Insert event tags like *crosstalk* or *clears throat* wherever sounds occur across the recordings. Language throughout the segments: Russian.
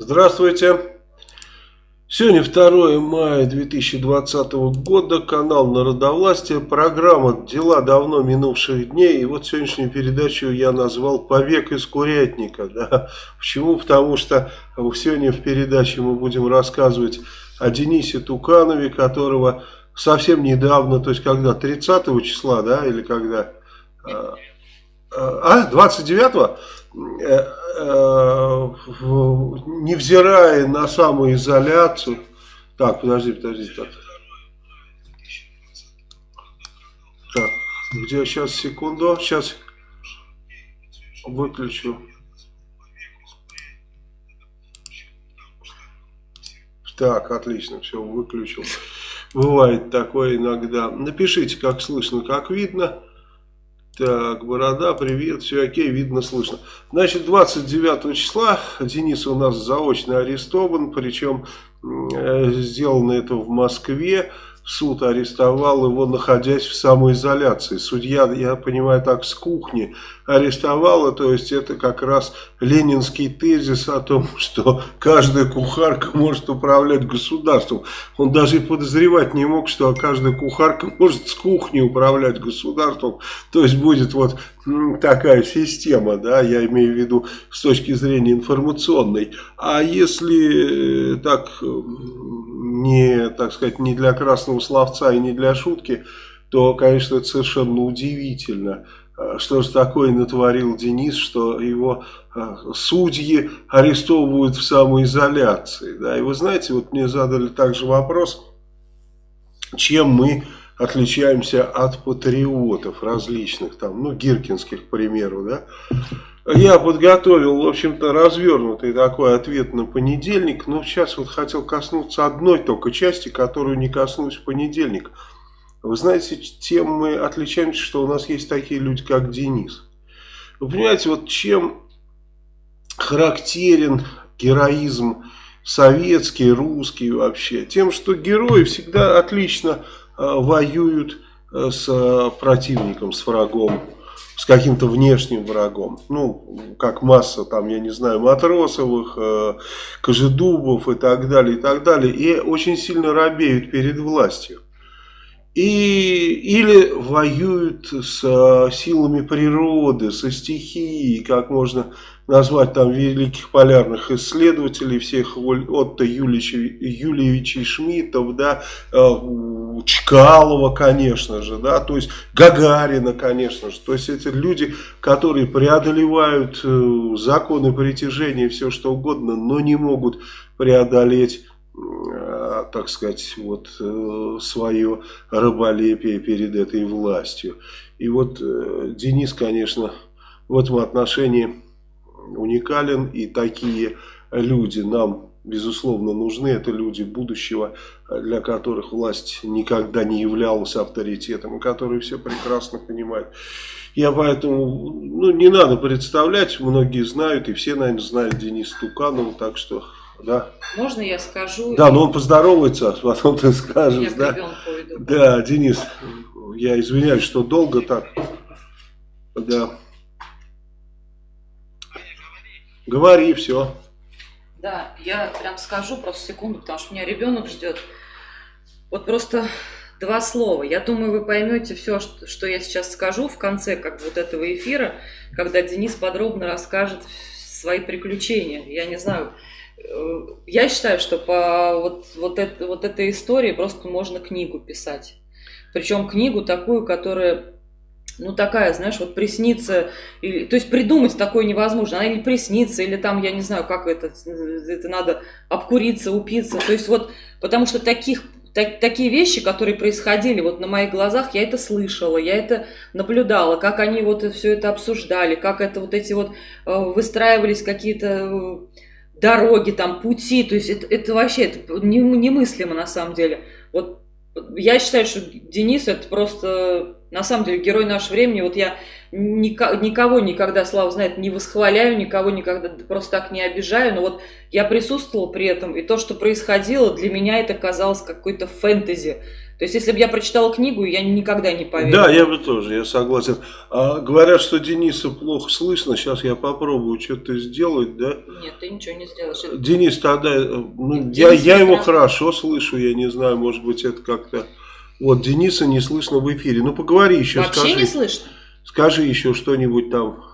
Здравствуйте. Сегодня 2 мая 2020 года, канал Народовластия, программа «Дела давно минувших дней». И вот сегодняшнюю передачу я назвал «Побег из курятника». Да? Почему? Потому что сегодня в передаче мы будем рассказывать о Денисе Туканове, которого совсем недавно, то есть когда, 30 числа, да, или когда? А, 29-го? Э, э, невзирая на самоизоляцию. Так, подожди, подожди. Так. так, где сейчас, секунду, сейчас выключу. Так, отлично, все, выключил. Бывает такое иногда. Напишите, как слышно, как видно. Так, Борода, привет, все окей, видно, слышно. Значит, 29 числа Денис у нас заочно арестован, причем э, сделано это в Москве суд арестовал его, находясь в самоизоляции. Судья, я понимаю, так с кухни арестовала, то есть это как раз ленинский тезис о том, *laughs* что каждая кухарка может управлять государством. Он даже и подозревать не мог, что каждая кухарка может с кухни управлять государством. То есть будет вот такая система, да, я имею в виду с точки зрения информационной. А если э, так не, так сказать, не для красного словца и не для шутки, то, конечно, это совершенно удивительно. А, что же такое натворил Денис, что его а, судьи арестовывают в самоизоляции. Да? И вы знаете, вот мне задали также вопрос, чем мы отличаемся от патриотов различных, там, ну, гиркинских, к примеру, да. Я подготовил, в общем-то, развернутый такой ответ на понедельник, но сейчас вот хотел коснуться одной только части, которую не коснулась в понедельник. Вы знаете, тем мы отличаемся, что у нас есть такие люди, как Денис. Вы понимаете, вот чем характерен героизм советский, русский вообще? Тем, что герои всегда отлично воюют э, с противником, с врагом с каким-то внешним врагом. Ну, как масса там, я не знаю, Матросовых, э, Кожедубов и так далее, и так далее. И очень сильно робеют перед властью. И, или воюют с э, силами природы, со стихией, как можно назвать там великих полярных исследователей, всех Отто Юльевичей Шмидтов, да, э, Чкалова, конечно же, да, то есть Гагарина, конечно же, то есть эти люди, которые преодолевают э, законы притяжения, все что угодно, но не могут преодолеть э, так сказать, вот свое раболепие перед этой властью. И вот Денис, конечно, в этом отношении уникален, и такие люди нам, безусловно, нужны. Это люди будущего, для которых власть никогда не являлась авторитетом, и которые все прекрасно понимают. Я поэтому, ну, не надо представлять, многие знают, и все, наверное, знают Дениса Туканова, так что, да. Можно я скажу? Да, но он поздоровается, а потом ты скажешь, я да. Да, Денис, я извиняюсь, что долго так. Да. Говори, все. Да, я прям скажу просто секунду, потому что меня ребенок ждет. Вот просто два слова. Я думаю, вы поймете все, что, я сейчас скажу в конце как вот этого эфира, когда Денис подробно расскажет свои приключения. Я не знаю, э, я считаю, что по вот, вот, это, вот этой истории просто можно книгу писать. Причем книгу такую, которая ну, такая, знаешь, вот приснится, или, то есть придумать такое невозможно, она или приснится, или там, я не знаю, как это, это надо обкуриться, упиться, то есть вот, потому что таких, так, такие вещи, которые происходили вот на моих глазах, я это слышала, я это наблюдала, как они вот все это обсуждали, как это вот эти вот э, выстраивались какие-то э, дороги, там, пути, то есть это, это вообще это немыслимо на самом деле. Вот я считаю, что Денис это просто на самом деле герой нашего времени. Вот я никого никогда, Слава знает, не восхваляю, никого никогда просто так не обижаю, но вот я присутствовала при этом, и то, что происходило, для меня это казалось какой-то фэнтези. То есть, если бы я прочитала книгу, я никогда не поверила. Да, я бы тоже, я согласен. А, говорят, что Дениса плохо слышно. Сейчас я попробую что-то сделать, да? Нет, ты ничего не сделаешь. Денис тогда, э, ну, Денис я, я его хорошо слышу, я не знаю, может быть, это как-то... Вот, Дениса не слышно в эфире. Ну, поговори еще, Вообще скажи. не слышно? Скажи еще что-нибудь там,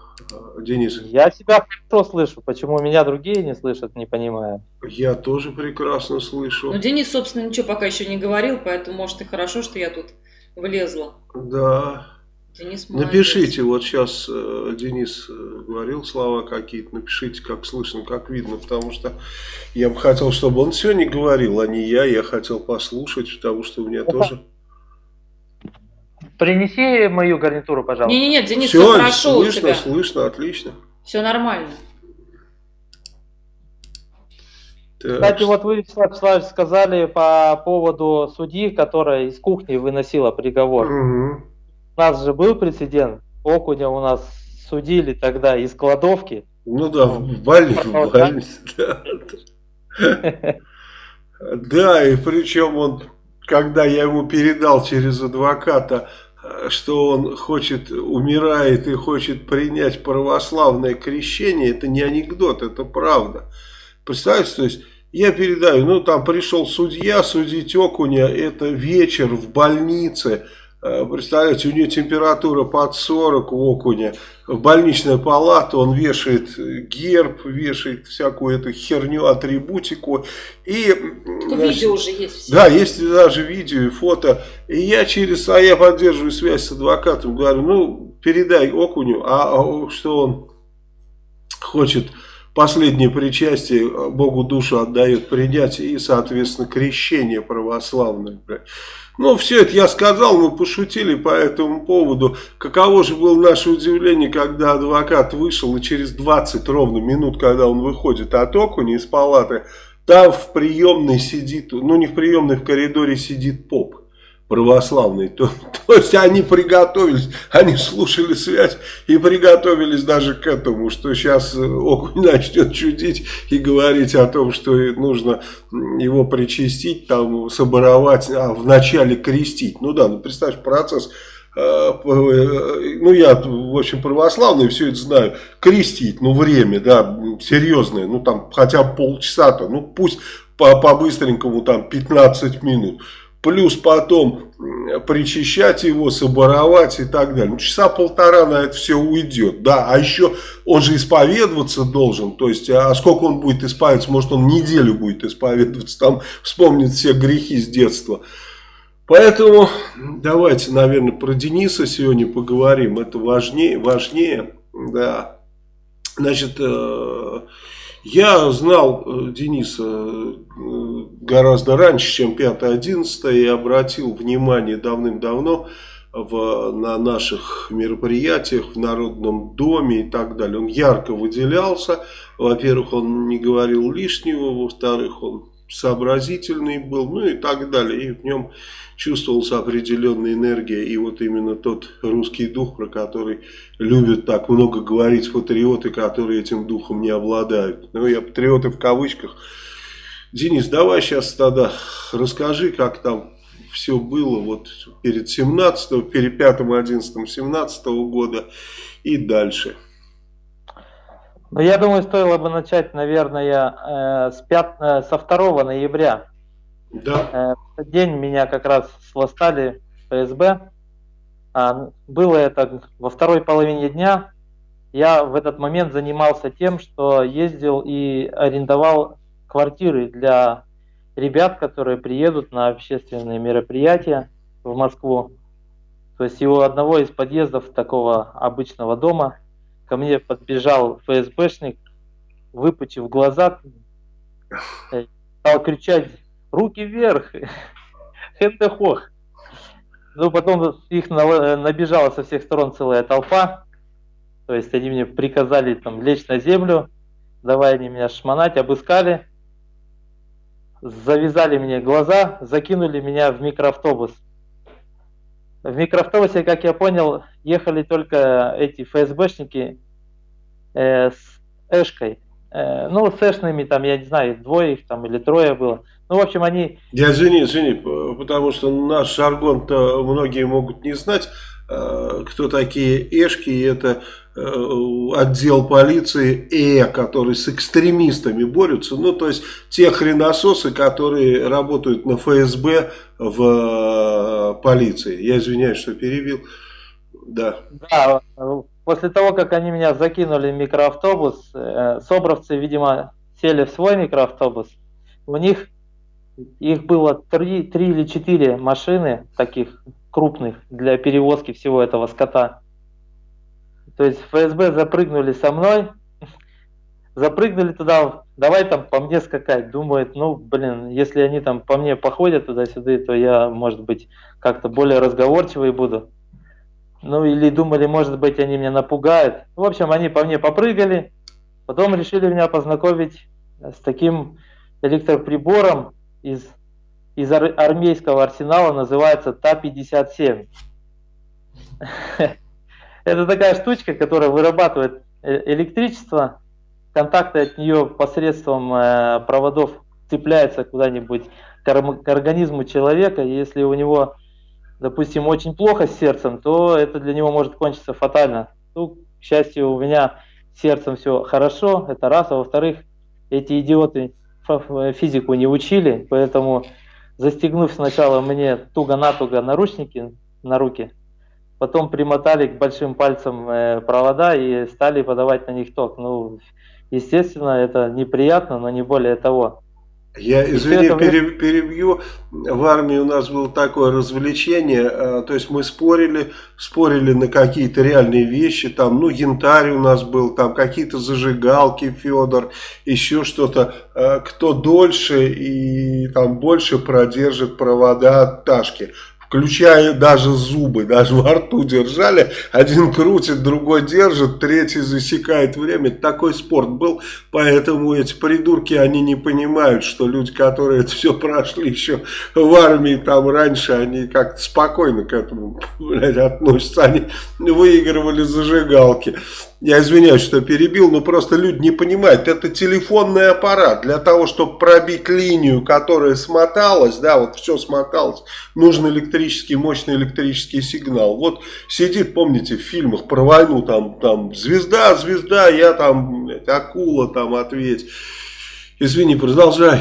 Денис. Я себя хорошо слышу. Почему меня другие не слышат, не понимаю. Я тоже прекрасно слышу. Ну, Денис, собственно, ничего пока еще не говорил, поэтому, может, и хорошо, что я тут влезла. Да. Денис молодец. Напишите, вот сейчас э, Денис э, говорил слова какие-то, напишите, как слышно, как видно, потому что я бы хотел, чтобы он сегодня говорил, а не я, я хотел послушать, потому что у меня тоже... Принеси мою гарнитуру, пожалуйста. Не-не-не, Денис, все, все хорошо слышно, у тебя. слышно, отлично. Все нормально. Так. Кстати, вот вы, Вячеслав сказали по поводу судьи, которая из кухни выносила приговор. Угу. У нас же был прецедент. Окуня у нас судили тогда из кладовки. Ну да, в больнице. В больнице *laughs* да. да, и причем он, когда я ему передал через адвоката что он хочет, умирает и хочет принять православное крещение, это не анекдот, это правда. Представьте, то есть я передаю, ну там пришел судья судить окуня, это вечер в больнице, Э, представляете, у нее температура под 40 у окуня. В больничная палата он вешает герб, вешает всякую эту херню, атрибутику. И, значит, видео уже есть. Все. Да, есть даже видео и фото. И я через, а я поддерживаю связь с адвокатом, говорю, ну, передай окуню, а, а что он хочет последнее причастие, Богу душу отдает принять и, соответственно, крещение православное. Ну, все это я сказал, мы пошутили по этому поводу. Каково же было наше удивление, когда адвокат вышел, и через 20 ровно минут, когда он выходит от окуня из палаты, там в приемной сидит, ну не в приемной, в коридоре сидит поп православный. То, то есть они приготовились, они слушали связь и приготовились даже к этому, что сейчас окунь *laughs* начнет чудить и говорить о том, что нужно его причастить, там, соборовать, а вначале крестить. Ну да, ну представь, процесс э, ну я, в общем, православный, все это знаю, крестить, ну время, да, серьезное, ну там хотя полчаса-то, ну пусть по-быстренькому там 15 минут плюс потом причищать его, соборовать и так далее. Ну, часа полтора на это все уйдет, да, а еще он же исповедоваться должен, то есть, а сколько он будет исповедоваться, может он неделю будет исповедоваться, там вспомнит все грехи с детства. Поэтому давайте, наверное, про Дениса сегодня поговорим, это важнее, важнее, да. Значит, э, я знал э, Дениса э, гораздо раньше, чем 5-11 и обратил внимание давным-давно в, на наших мероприятиях в Народном доме и так далее. Он ярко выделялся. Во-первых, он не говорил лишнего, во-вторых, он сообразительный был, ну и так далее. И в нем чувствовалась определенная энергия. И вот именно тот русский дух, про который любят так много говорить патриоты, которые этим духом не обладают. Ну, я патриоты в кавычках. Денис, давай сейчас тогда расскажи, как там все было вот перед 17 перед 5 11 17 года и дальше. Ну, я думаю, стоило бы начать, наверное, э, с 5, э, со 2 ноября. Да. Э, в этот день меня как раз сластали ФСБ. А, было это во второй половине дня. Я в этот момент занимался тем, что ездил и арендовал квартиры для ребят, которые приедут на общественные мероприятия в Москву. То есть его одного из подъездов такого обычного дома ко мне подбежал ФСБшник, выпучив глаза, стал кричать «Руки вверх! *laughs* Хендехох!» Ну, потом их набежала со всех сторон целая толпа. То есть они мне приказали там лечь на землю, давай они меня шмонать, обыскали, завязали мне глаза, закинули меня в микроавтобус. В микроавтобусе, как я понял, ехали только эти ФСБшники э, с Эшкой. э, ну, сэшными, там, я не знаю, двое их там или трое было. Ну, в общем, они... Я извини, извини, потому что наш жаргон-то многие могут не знать, э, кто такие эшки, это э, отдел полиции Э, который с экстремистами борются, ну, то есть те хренососы, которые работают на ФСБ в э, полиции. Я извиняюсь, что перебил. Да. Да, после того, как они меня закинули в микроавтобус, собровцы, видимо, сели в свой микроавтобус, у них их было три, три или четыре машины таких крупных для перевозки всего этого скота. То есть ФСБ запрыгнули со мной, запрыгнули туда, давай там по мне скакать. Думает, ну, блин, если они там по мне походят туда-сюда, то я, может быть, как-то более разговорчивый буду. Ну, или думали, может быть, они меня напугают. В общем, они по мне попрыгали, потом решили меня познакомить с таким электроприбором, из, из ар армейского арсенала называется Та-57. *laughs* Это такая штучка, которая вырабатывает э, электричество, контакты от нее посредством э, проводов цепляются куда-нибудь к, организму человека, если у него, допустим, очень плохо с сердцем, то это для него может кончиться фатально. Ну, к счастью, у меня с сердцем все хорошо, это раз, а во-вторых, эти идиоты Э, физику не учили, поэтому застегнув сначала мне туго-натуго наручники на руки, потом примотали к большим пальцам э, провода и стали подавать на них ток. Ну, естественно, это неприятно, но не более того. Я, извини, это... перебью. В армии у нас было такое развлечение, а, то есть мы спорили, спорили на какие-то реальные вещи, там, ну, янтарь у нас был, там, какие-то зажигалки, Федор, еще что-то, а, кто дольше и там больше продержит провода от Ташки включая даже зубы, даже во рту держали. Один крутит, другой держит, третий засекает время. Такой спорт был, поэтому эти придурки, они не понимают, что люди, которые это все прошли еще в армии там раньше, они как-то спокойно к этому блядь, относятся. Они выигрывали зажигалки. Я извиняюсь, что перебил, но просто люди не понимают. Это телефонный аппарат. Для того, чтобы пробить линию, которая смоталась, да, вот все смоталось, нужен электрический, мощный электрический сигнал. Вот сидит, помните, в фильмах про войну, там, там, звезда, звезда, я там, блядь, акула, там, ответь. Извини, продолжай.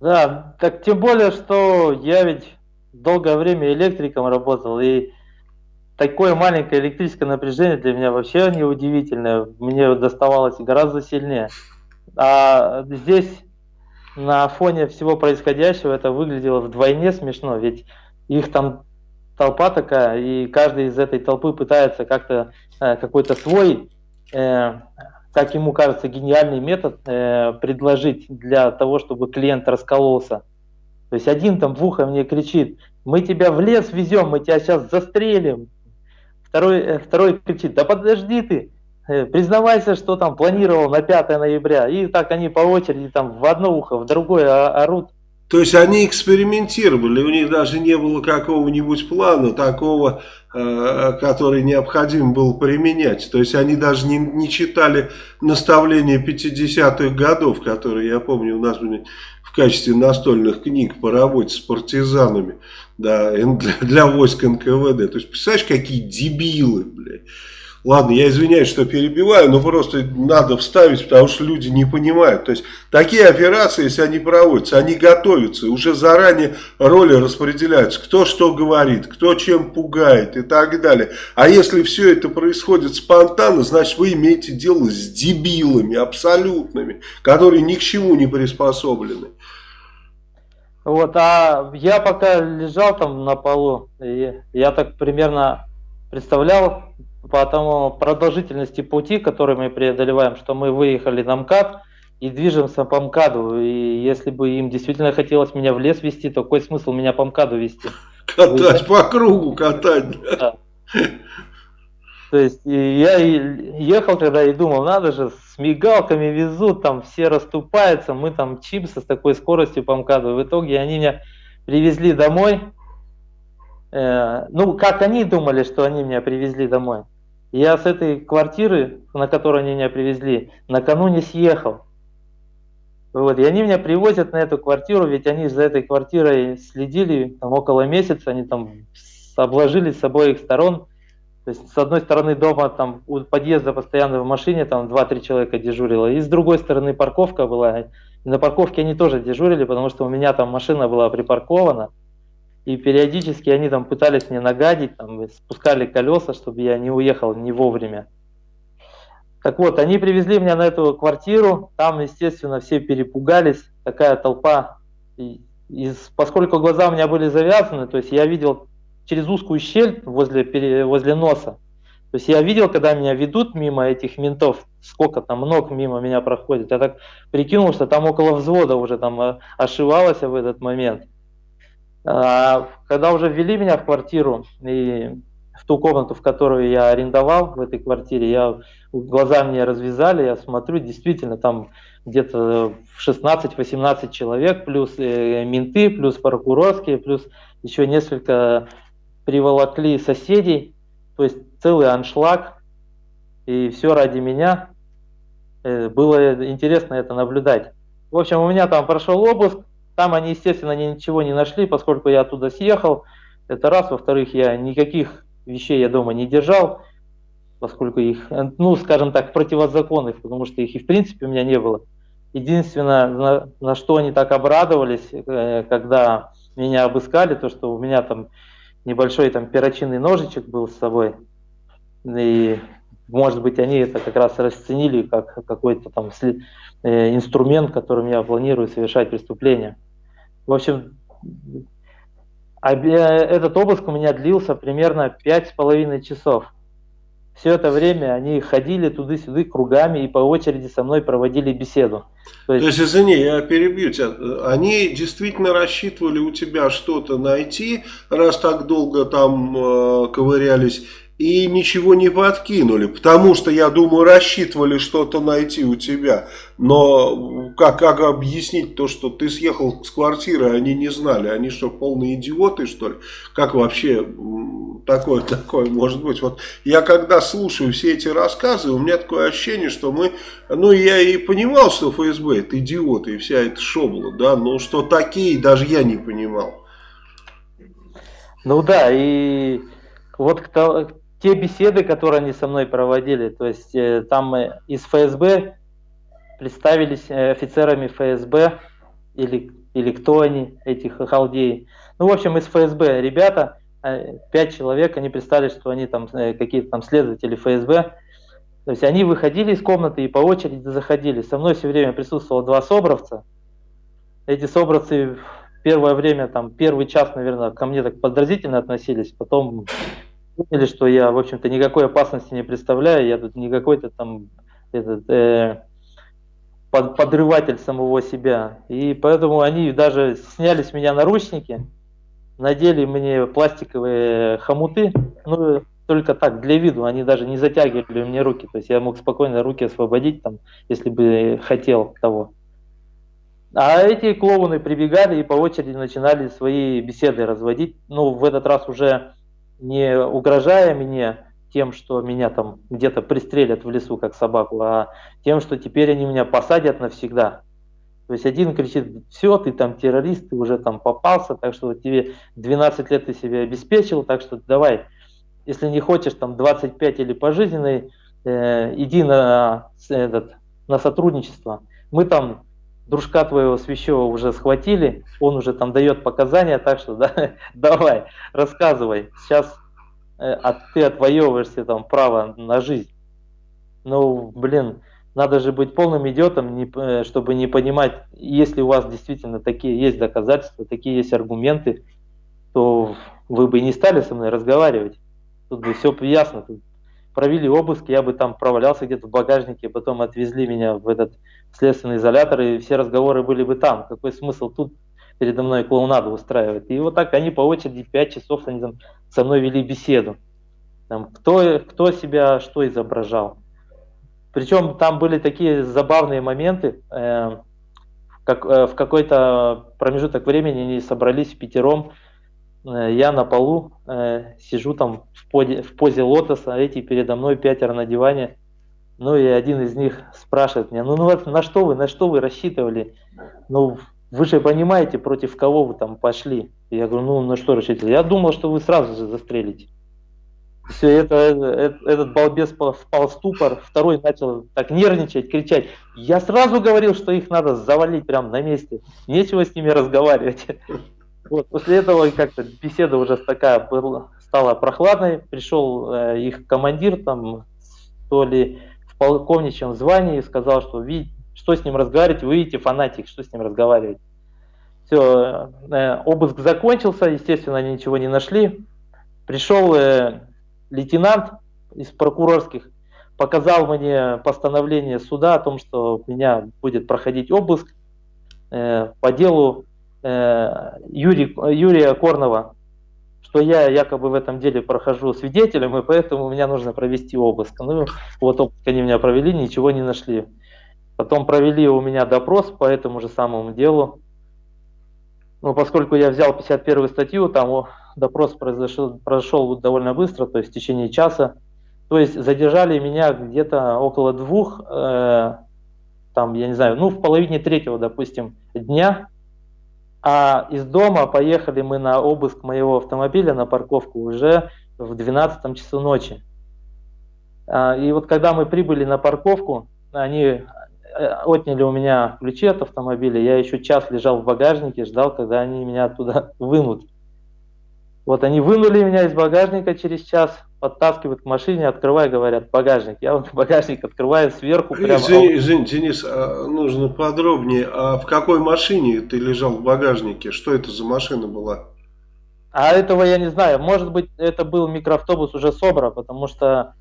Да, так тем более, что я ведь долгое время электриком работал, и такое маленькое электрическое напряжение для меня вообще не удивительное. Мне доставалось гораздо сильнее. А здесь на фоне всего происходящего это выглядело вдвойне смешно, ведь их там толпа такая, и каждый из этой толпы пытается как-то э, какой-то свой, э, как ему кажется, гениальный метод э, предложить для того, чтобы клиент раскололся. То есть один там в ухо мне кричит, мы тебя в лес везем, мы тебя сейчас застрелим. Второй, э, второй кричит, да подожди ты, э, признавайся, что там планировал на 5 ноября. И так они по очереди там в одно ухо, в другое орут. То есть они экспериментировали, у них даже не было какого-нибудь плана такого, э, который необходимо было применять. То есть они даже не, не читали наставления 50-х годов, которые, я помню, у нас были в качестве настольных книг по работе с партизанами да, для, для войск НКВД. То есть, представляешь, какие дебилы, блядь. Ладно, я извиняюсь, что перебиваю, но просто надо вставить, потому что люди не понимают. То есть, такие операции, если они проводятся, они готовятся, уже заранее роли распределяются. Кто что говорит, кто чем пугает и так далее. А если все это происходит спонтанно, значит, вы имеете дело с дебилами абсолютными, которые ни к чему не приспособлены. Вот, а я пока лежал там на полу, и я так примерно представлял по тому продолжительности пути, который мы преодолеваем, что мы выехали на МКАД и движемся по МКАДу. И если бы им действительно хотелось меня в лес вести, то какой смысл меня по МКАДу вести? Катать Вы... по кругу, катать. Да. То есть я ехал когда и думал, надо же, с мигалками везут, там все расступаются, мы там чипсы с такой скоростью по МКАДу. В итоге они меня привезли домой. Э, ну, как они думали, что они меня привезли домой. Я с этой квартиры, на которую они меня привезли, накануне съехал. Вот, и они меня привозят на эту квартиру, ведь они за этой квартирой следили там, около месяца, они там обложили с обоих сторон. То есть с одной стороны дома там у подъезда постоянно в машине там 2-3 человека дежурило, и с другой стороны парковка была. И на парковке они тоже дежурили, потому что у меня там машина была припаркована. И периодически они там пытались мне нагадить, там, спускали колеса, чтобы я не уехал не вовремя. Так вот, они привезли меня на эту квартиру, там, естественно, все перепугались, такая толпа. И, и поскольку глаза у меня были завязаны, то есть я видел через узкую щель возле, возле носа, то есть я видел, когда меня ведут мимо этих ментов, сколько там ног мимо меня проходит. Я так прикинул, что там около взвода уже там э, ошивалось в этот момент. А, когда уже ввели меня в квартиру и в ту комнату, в которую я арендовал в этой квартире, я глаза мне развязали, я смотрю, действительно там где-то 16-18 человек, плюс э, менты, плюс прокурорские, плюс еще несколько приволокли соседей, то есть целый аншлаг, и все ради меня. Э, было интересно это наблюдать. В общем, у меня там прошел обыск, там они, естественно, ничего не нашли, поскольку я оттуда съехал. Это раз. Во-вторых, я никаких вещей я дома не держал, поскольку их, ну, скажем так, противозаконных, потому что их и в принципе у меня не было. Единственное, на, на что они так обрадовались, э, когда меня обыскали, то, что у меня там небольшой там перочинный ножичек был с собой. И, может быть, они это как раз расценили как какой-то там э, инструмент, которым я планирую совершать преступление. В общем, этот обыск у меня длился примерно пять с половиной часов. Все это время они ходили туда-сюда кругами и по очереди со мной проводили беседу. То есть, То есть извини, я перебью тебя. Они действительно рассчитывали у тебя что-то найти, раз так долго там э, ковырялись, и ничего не подкинули, потому что, я думаю, рассчитывали что-то найти у тебя. Но как, как объяснить то, что ты съехал с квартиры, они не знали? Они что, полные идиоты, что ли? Как вообще такое, *laughs* такое может быть? Вот я когда слушаю все эти рассказы, у меня такое ощущение, что мы... Ну, я и понимал, что ФСБ это идиоты и вся эта шобла, да, но что такие, даже я не понимал. Ну да, и вот кто, те беседы, которые они со мной проводили, то есть э, там из ФСБ представились э, офицерами ФСБ или, или кто они, эти халдеи. Ну, в общем, из ФСБ ребята, э, пять человек, они представили, что они там какие-то там следователи ФСБ. То есть они выходили из комнаты и по очереди заходили. Со мной все время присутствовало два собровца. Эти собровцы первое время, там, первый час, наверное, ко мне так подразительно относились, потом поняли, что я, в общем-то, никакой опасности не представляю, я тут не какой-то там этот, э, под, подрыватель самого себя. И поэтому они даже сняли с меня наручники, надели мне пластиковые хомуты, ну, только так, для виду, они даже не затягивали мне руки, то есть я мог спокойно руки освободить, там, если бы хотел того. А эти клоуны прибегали и по очереди начинали свои беседы разводить, ну, в этот раз уже не угрожая мне тем, что меня там где-то пристрелят в лесу, как собаку, а тем, что теперь они меня посадят навсегда. То есть один кричит, все, ты там террорист, ты уже там попался, так что тебе 12 лет ты себя обеспечил, так что давай, если не хочешь там 25 или пожизненный, э, иди на, этот, на сотрудничество. Мы там дружка твоего свящего уже схватили, он уже там дает показания, так что *laughs* да, давай, рассказывай, сейчас э, а ты отвоевываешься там право на жизнь. Ну, блин, надо же быть полным идиотом, не, э, чтобы не понимать, если у вас действительно такие есть доказательства, такие есть аргументы, то вы бы и не стали со мной разговаривать. Тут бы все ясно. Тут провели обыск, я бы там провалялся где-то в багажнике, потом отвезли меня в этот следственный изолятор, и все разговоры были бы там. Какой смысл тут передо мной клоунаду устраивать? И вот так они по очереди 5 часов они там со мной вели беседу. Там, кто, кто себя что изображал. Причем там были такие забавные моменты. Э, как, э, в какой-то промежуток времени они собрались пятером э, я на полу э, сижу там в позе, в позе лотоса, а эти передо мной пятеро на диване. Ну и один из них спрашивает меня, ну, ну вот на что вы, на что вы рассчитывали? Ну, вы же понимаете, против кого вы там пошли. Я говорю, ну на что рассчитывали? Я думал, что вы сразу же застрелите. Все, это, это, этот балбес впал в ступор, второй начал так нервничать, кричать. Я сразу говорил, что их надо завалить прямо на месте. Нечего с ними разговаривать. Вот, после этого как-то беседа уже такая была, стала прохладной. Пришел э, их командир, там, то ли полковничьем звании, сказал, что видите, что с ним разговаривать, вы видите, фанатик, что с ним разговаривать. Все, э, обыск закончился, естественно, они ничего не нашли. Пришел э, лейтенант из прокурорских, показал мне постановление суда о том, что у меня будет проходить обыск э, по делу э, Юрий, Юрия Корнова, что я якобы в этом деле прохожу свидетелем, и поэтому мне нужно провести обыск. Ну, вот обыск они меня провели, ничего не нашли. Потом провели у меня допрос по этому же самому делу. Ну, поскольку я взял 51 статью, там допрос произошел, прошел довольно быстро, то есть в течение часа. То есть задержали меня где-то около двух, э, там, я не знаю, ну, в половине третьего, допустим, дня. А из дома поехали мы на обыск моего автомобиля, на парковку уже в 12 часу ночи. А, и вот когда мы прибыли на парковку, они Э, отняли у меня ключи от автомобиля, я еще час лежал в багажнике, ждал, когда они меня оттуда *laughs* вынут. Вот они вынули меня из багажника через час, подтаскивают к машине, открывай, говорят, багажник. Я вот *laughs* багажник открываю сверху прямо. Извини, извини Денис, а нужно подробнее. А в какой машине ты лежал в багажнике? Что это за машина была? А этого я не знаю. Может быть, это был микроавтобус уже Собра, потому что,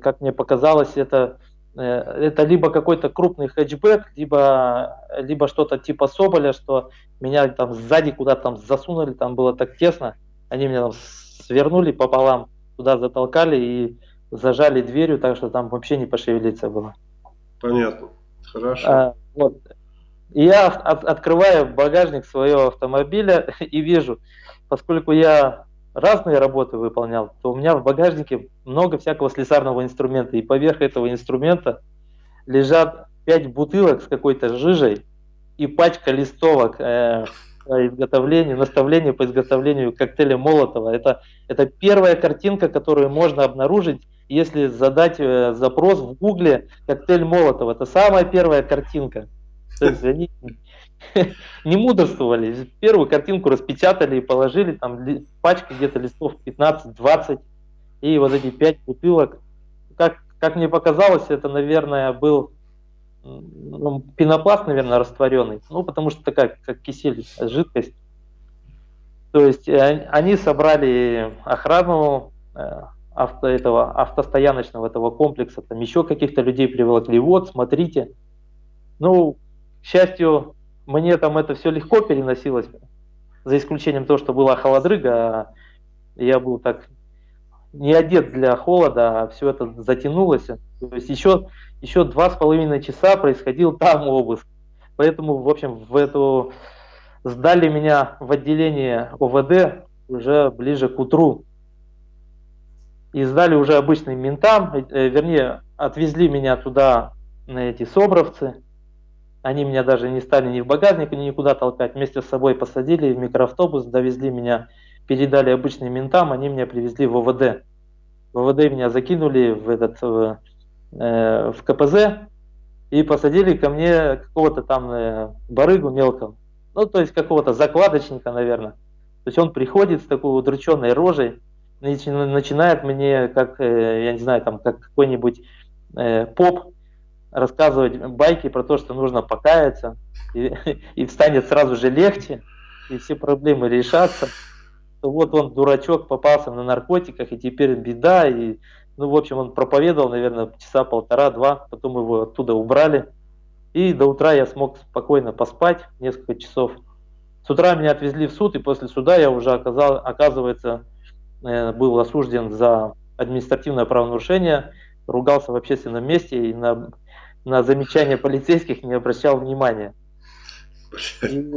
как мне показалось, это Э, это либо какой-то крупный хэтчбэк, либо, либо что-то типа Соболя, что меня там сзади куда-то там засунули, там было так тесно, они меня там свернули пополам, туда затолкали и зажали дверью, так что там вообще не пошевелиться было. Понятно, хорошо. А, вот. И я от, открываю багажник своего автомобиля *laughs* и вижу, поскольку я разные работы выполнял, то у меня в багажнике много всякого слесарного инструмента. И поверх этого инструмента лежат пять бутылок с какой-то жижей и пачка листовок э, по изготовлению, наставления по изготовлению коктейля Молотова. Это, это первая картинка, которую можно обнаружить, если задать э, запрос в гугле коктейль Молотова. Это самая первая картинка. То есть они не мудрствовали. Первую картинку распечатали и положили, там пачка где-то листов 15-20, и вот эти 5 бутылок. Как, как мне показалось, это, наверное, был ну, пенопласт, наверное, растворенный. Ну, потому что такая, как кисель, жидкость. То есть э, они собрали охрану э, авто, этого автостояночного этого комплекса, там еще каких-то людей приволокли. Вот, смотрите. Ну, к счастью, мне там это все легко переносилось, за исключением того, что была холодрыга, а я был так не одет для холода, а все это затянулось. То есть еще, еще два с половиной часа происходил там обыск. Поэтому, в общем, в эту сдали меня в отделение ОВД уже ближе к утру. И сдали уже обычным ментам, э, вернее, отвезли меня туда на эти собровцы. Они меня даже не стали ни в багажник, ни никуда толкать. Вместе с собой посадили в микроавтобус, довезли меня, передали обычным ментам, они меня привезли в ОВД. В ОВД меня закинули в, этот, в, э, в КПЗ и посадили ко мне какого-то там э, барыгу мелкого. Ну, то есть какого-то закладочника, наверное. То есть он приходит с такой удрученной рожей, начинает мне, как, э, я не знаю, там, как какой-нибудь э, поп рассказывать байки про то, что нужно покаяться, и, *laughs* и станет сразу же легче, и все проблемы решатся, то вот он, дурачок, попался на наркотиках, и теперь беда, и, ну, в общем, он проповедовал, наверное, часа полтора-два, потом его оттуда убрали, и до утра я смог спокойно поспать несколько часов. С утра меня отвезли в суд, и после суда я уже оказал, оказывается, э, был осужден за административное правонарушение, ругался в общественном месте и на на замечания полицейских не обращал внимания.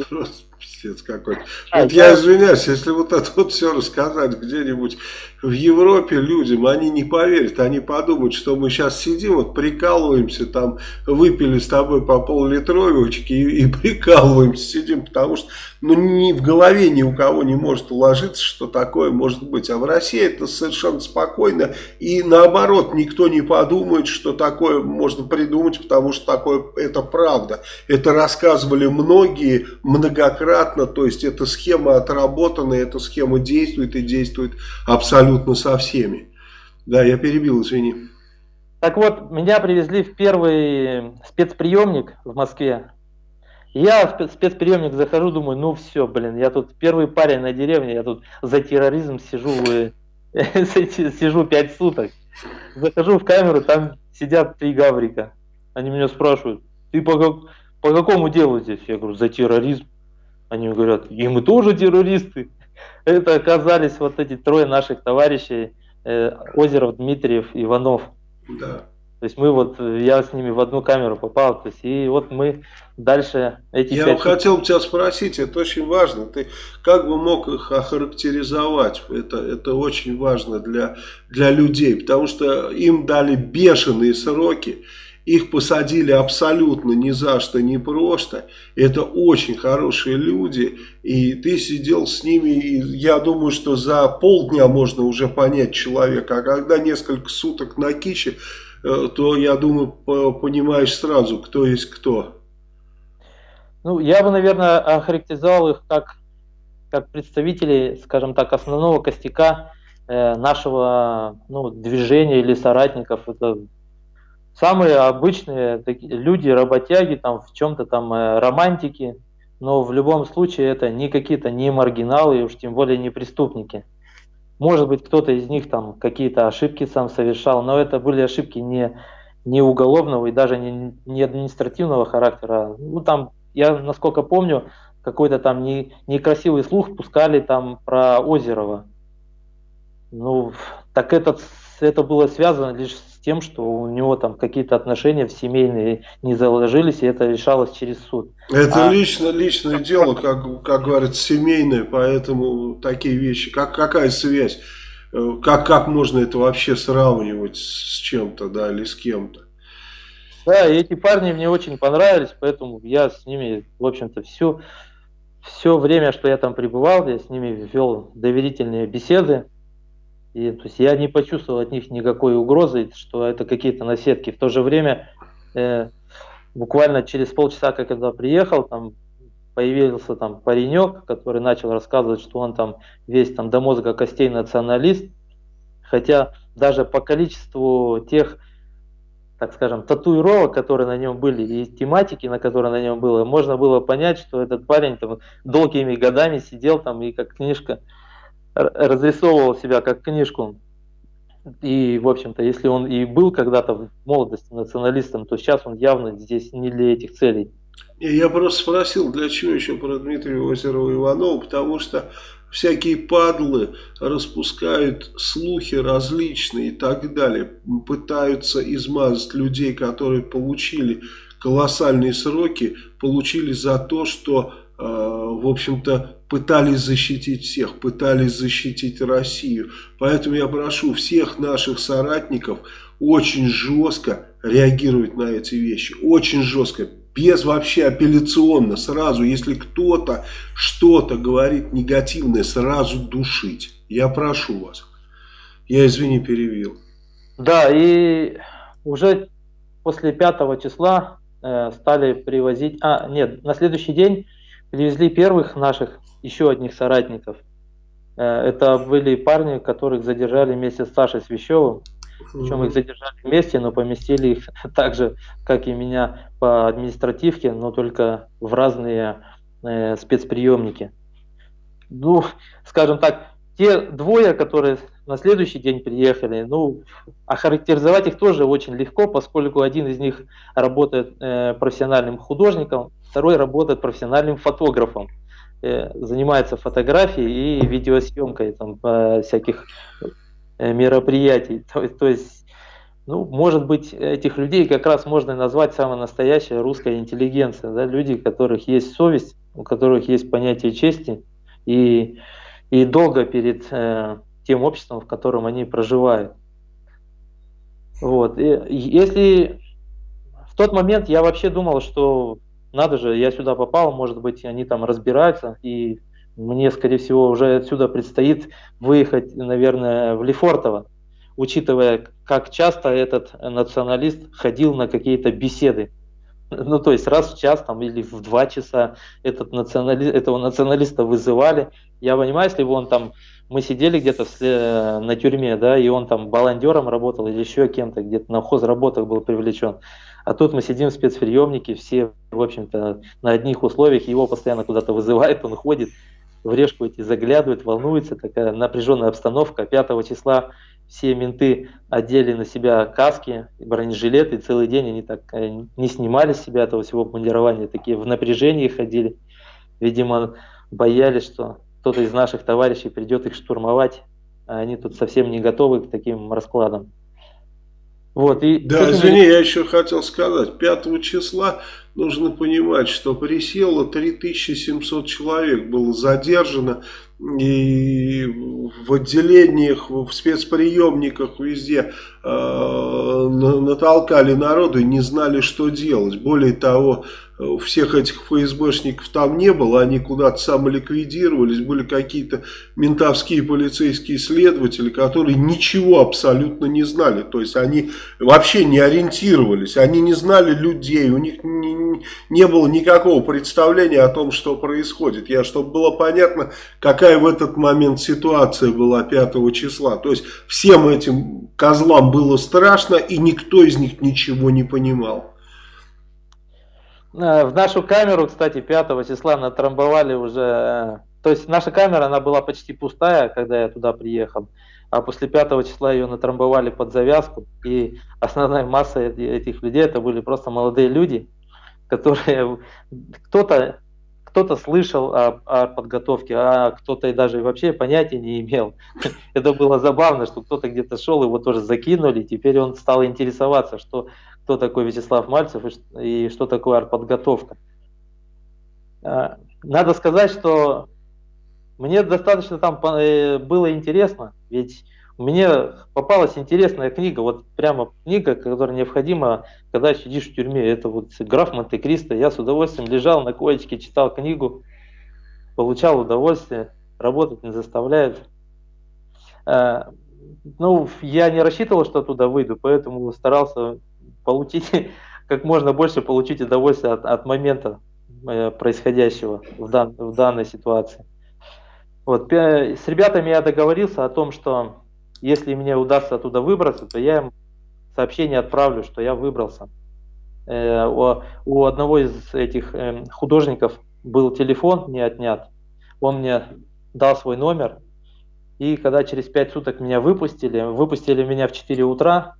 Просто, Пиздец какой-то. А, вот я... я извиняюсь, если вот это вот все рассказать где-нибудь в Европе людям, они не поверят, они подумают, что мы сейчас сидим, вот прикалываемся, там выпили с тобой по пол-литровочки и, и прикалываемся, сидим, потому что ну, ни в голове ни у кого не может уложиться, что такое может быть. А в России это совершенно спокойно и наоборот, никто не подумает, что такое можно придумать, потому что такое это правда. Это рассказывали многие многократно, то есть эта схема отработана, эта схема действует и действует абсолютно со всеми. Да, я перебил, извини. Так вот, меня привезли в первый спецприемник в Москве. Я в спецприемник захожу, думаю, ну все, блин, я тут первый парень на деревне, я тут за терроризм сижу, *laughs* сижу пять суток. Захожу в камеру, там сидят три гаврика. Они меня спрашивают, ты по, как, по какому делу здесь? Я говорю, за терроризм. Они говорят, и мы тоже террористы. Это оказались вот эти трое наших товарищей, э, Озеров, Дмитриев, Иванов. Да. То есть мы вот, я с ними в одну камеру попал, то есть и вот мы дальше эти Я 5... хотел тебя спросить, это очень важно, ты как бы мог их охарактеризовать, это, это очень важно для, для людей, потому что им дали бешеные сроки, их посадили абсолютно ни за что, ни просто. Это очень хорошие люди. И ты сидел с ними, и я думаю, что за полдня можно уже понять человека. А когда несколько суток на киче, э, то, я думаю, понимаешь сразу, кто есть кто. Ну, я бы, наверное, охарактеризовал их как, как представителей, скажем так, основного костяка э, нашего ну, движения или соратников. Это самые обычные люди, работяги, там в чем-то там э, романтики, но в любом случае это не какие-то не маргиналы, и уж тем более не преступники. Может быть, кто-то из них там какие-то ошибки сам совершал, но это были ошибки не, не уголовного и даже не, не административного характера. Ну, там, я насколько помню, какой-то там не, некрасивый слух пускали там про Озерова. Ну, так этот, это было связано лишь тем, что у него там какие-то отношения в семейные не заложились, и это решалось через суд. Это а... лично, личное дело, как, как говорят, семейное, поэтому такие вещи. Как, какая связь? Э, как, как можно это вообще сравнивать с чем-то, да, или с кем-то? Да, и эти парни мне очень понравились, поэтому я с ними, в общем-то, все, все время, что я там пребывал, я с ними вел доверительные беседы. И, то есть я не почувствовал от них никакой угрозы, что это какие-то наседки. В то же время, э, буквально через полчаса, как я туда приехал, там появился там паренек, который начал рассказывать, что он там весь там до мозга костей националист, хотя даже по количеству тех, так скажем, татуировок, которые на нем были, и тематики, на которые на нем было, можно было понять, что этот парень там долгими годами сидел там и как книжка разрисовывал себя как книжку. И, в общем-то, если он и был когда-то в молодости националистом, то сейчас он явно здесь не для этих целей. Я просто спросил, для чего еще про Дмитрия Озерова Иванова, потому что всякие падлы распускают слухи различные и так далее, пытаются измазать людей, которые получили колоссальные сроки, получили за то, что, в общем-то, пытались защитить всех, пытались защитить Россию. Поэтому я прошу всех наших соратников очень жестко реагировать на эти вещи. Очень жестко, без вообще апелляционно, сразу, если кто-то что-то говорит негативное, сразу душить. Я прошу вас. Я, извини, перевел. Да, и уже после 5 числа э, стали привозить... А, нет, на следующий день привезли первых наших еще одних соратников. Э, это были парни, которых задержали вместе с Сашей Свящевым. Причем их задержали вместе, но поместили их *laughs* так же, как и меня, по административке, но только в разные э, спецприемники. Ну, скажем так, те двое, которые на следующий день приехали, ну, охарактеризовать их тоже очень легко, поскольку один из них работает э, профессиональным художником, второй работает профессиональным фотографом. Э, занимается фотографией и видеосъемкой там, всяких э, мероприятий. То, то есть, ну, может быть, этих людей как раз можно назвать самая настоящая русская интеллигенция, да, люди, у которых есть совесть, у которых есть понятие чести и, и долго перед э, тем обществом, в котором они проживают. Вот. И, если в тот момент я вообще думал, что надо же, я сюда попал, может быть, они там разбираются, и мне, скорее всего, уже отсюда предстоит выехать, наверное, в Лефортово учитывая, как часто этот националист ходил на какие-то беседы. Ну, то есть раз в час там, или в два часа этот национали... этого националиста вызывали. Я понимаю, если бы он там, мы сидели где-то э, на тюрьме, да, и он там баландером работал или еще кем-то, где-то на хозработах был привлечен. А тут мы сидим в спецприемнике, все, в общем-то, на одних условиях, его постоянно куда-то вызывает, он ходит, в решку эти заглядывает, волнуется, такая напряженная обстановка. 5 числа все менты одели на себя каски, бронежилеты, и целый день они так э, не снимали с себя этого всего бандирования, такие в напряжении ходили. Видимо, боялись, что кто-то из наших товарищей придет их штурмовать, а они тут совсем не готовы к таким раскладам. Вот, и да, извини, я еще хотел сказать, 5 числа нужно понимать, что присело 3700 человек, было задержано, и в отделениях, в спецприемниках везде э, натолкали народу и не знали, что делать. Более того, всех этих ФСБшников там не было, они куда-то самоликвидировались, были какие-то ментовские полицейские следователи, которые ничего абсолютно не знали, то есть они вообще не ориентировались, они не знали людей, у них не, не было никакого представления о том, что происходит. Я, чтобы было понятно, какая в этот момент ситуация была 5 числа, то есть всем этим козлам было страшно и никто из них ничего не понимал. Э, в нашу камеру, кстати, 5 числа натрамбовали уже... Э, то есть наша камера, она была почти пустая, когда я туда приехал. А после 5 числа ее натрамбовали под завязку. И основная масса этих людей, это были просто молодые люди, которые... Кто-то кто-то слышал о, о подготовке, а кто-то и даже вообще понятия не имел. *laughs* Это было забавно, что кто-то где-то шел, его тоже закинули, теперь он стал интересоваться, что кто такой Вячеслав Мальцев и что такое артподготовка. А, надо сказать, что мне достаточно там э, было интересно, ведь мне попалась интересная книга, вот прямо книга, которая необходима, когда сидишь в тюрьме. Это вот граф Монте-Кристо. Я с удовольствием лежал на коечке, читал книгу, получал удовольствие, работать не заставляет. А, ну, я не рассчитывал, что туда выйду, поэтому старался получить *laughs* как можно больше получить удовольствие от, от момента э, происходящего в, дан, в данной ситуации. Вот, с ребятами я договорился о том, что если мне удастся оттуда выбраться, то я им сообщение отправлю, что я выбрался. Э, у, у одного из этих э, художников был телефон не отнят. Он мне дал свой номер. И когда через 5 суток меня выпустили, выпустили меня в 4 утра,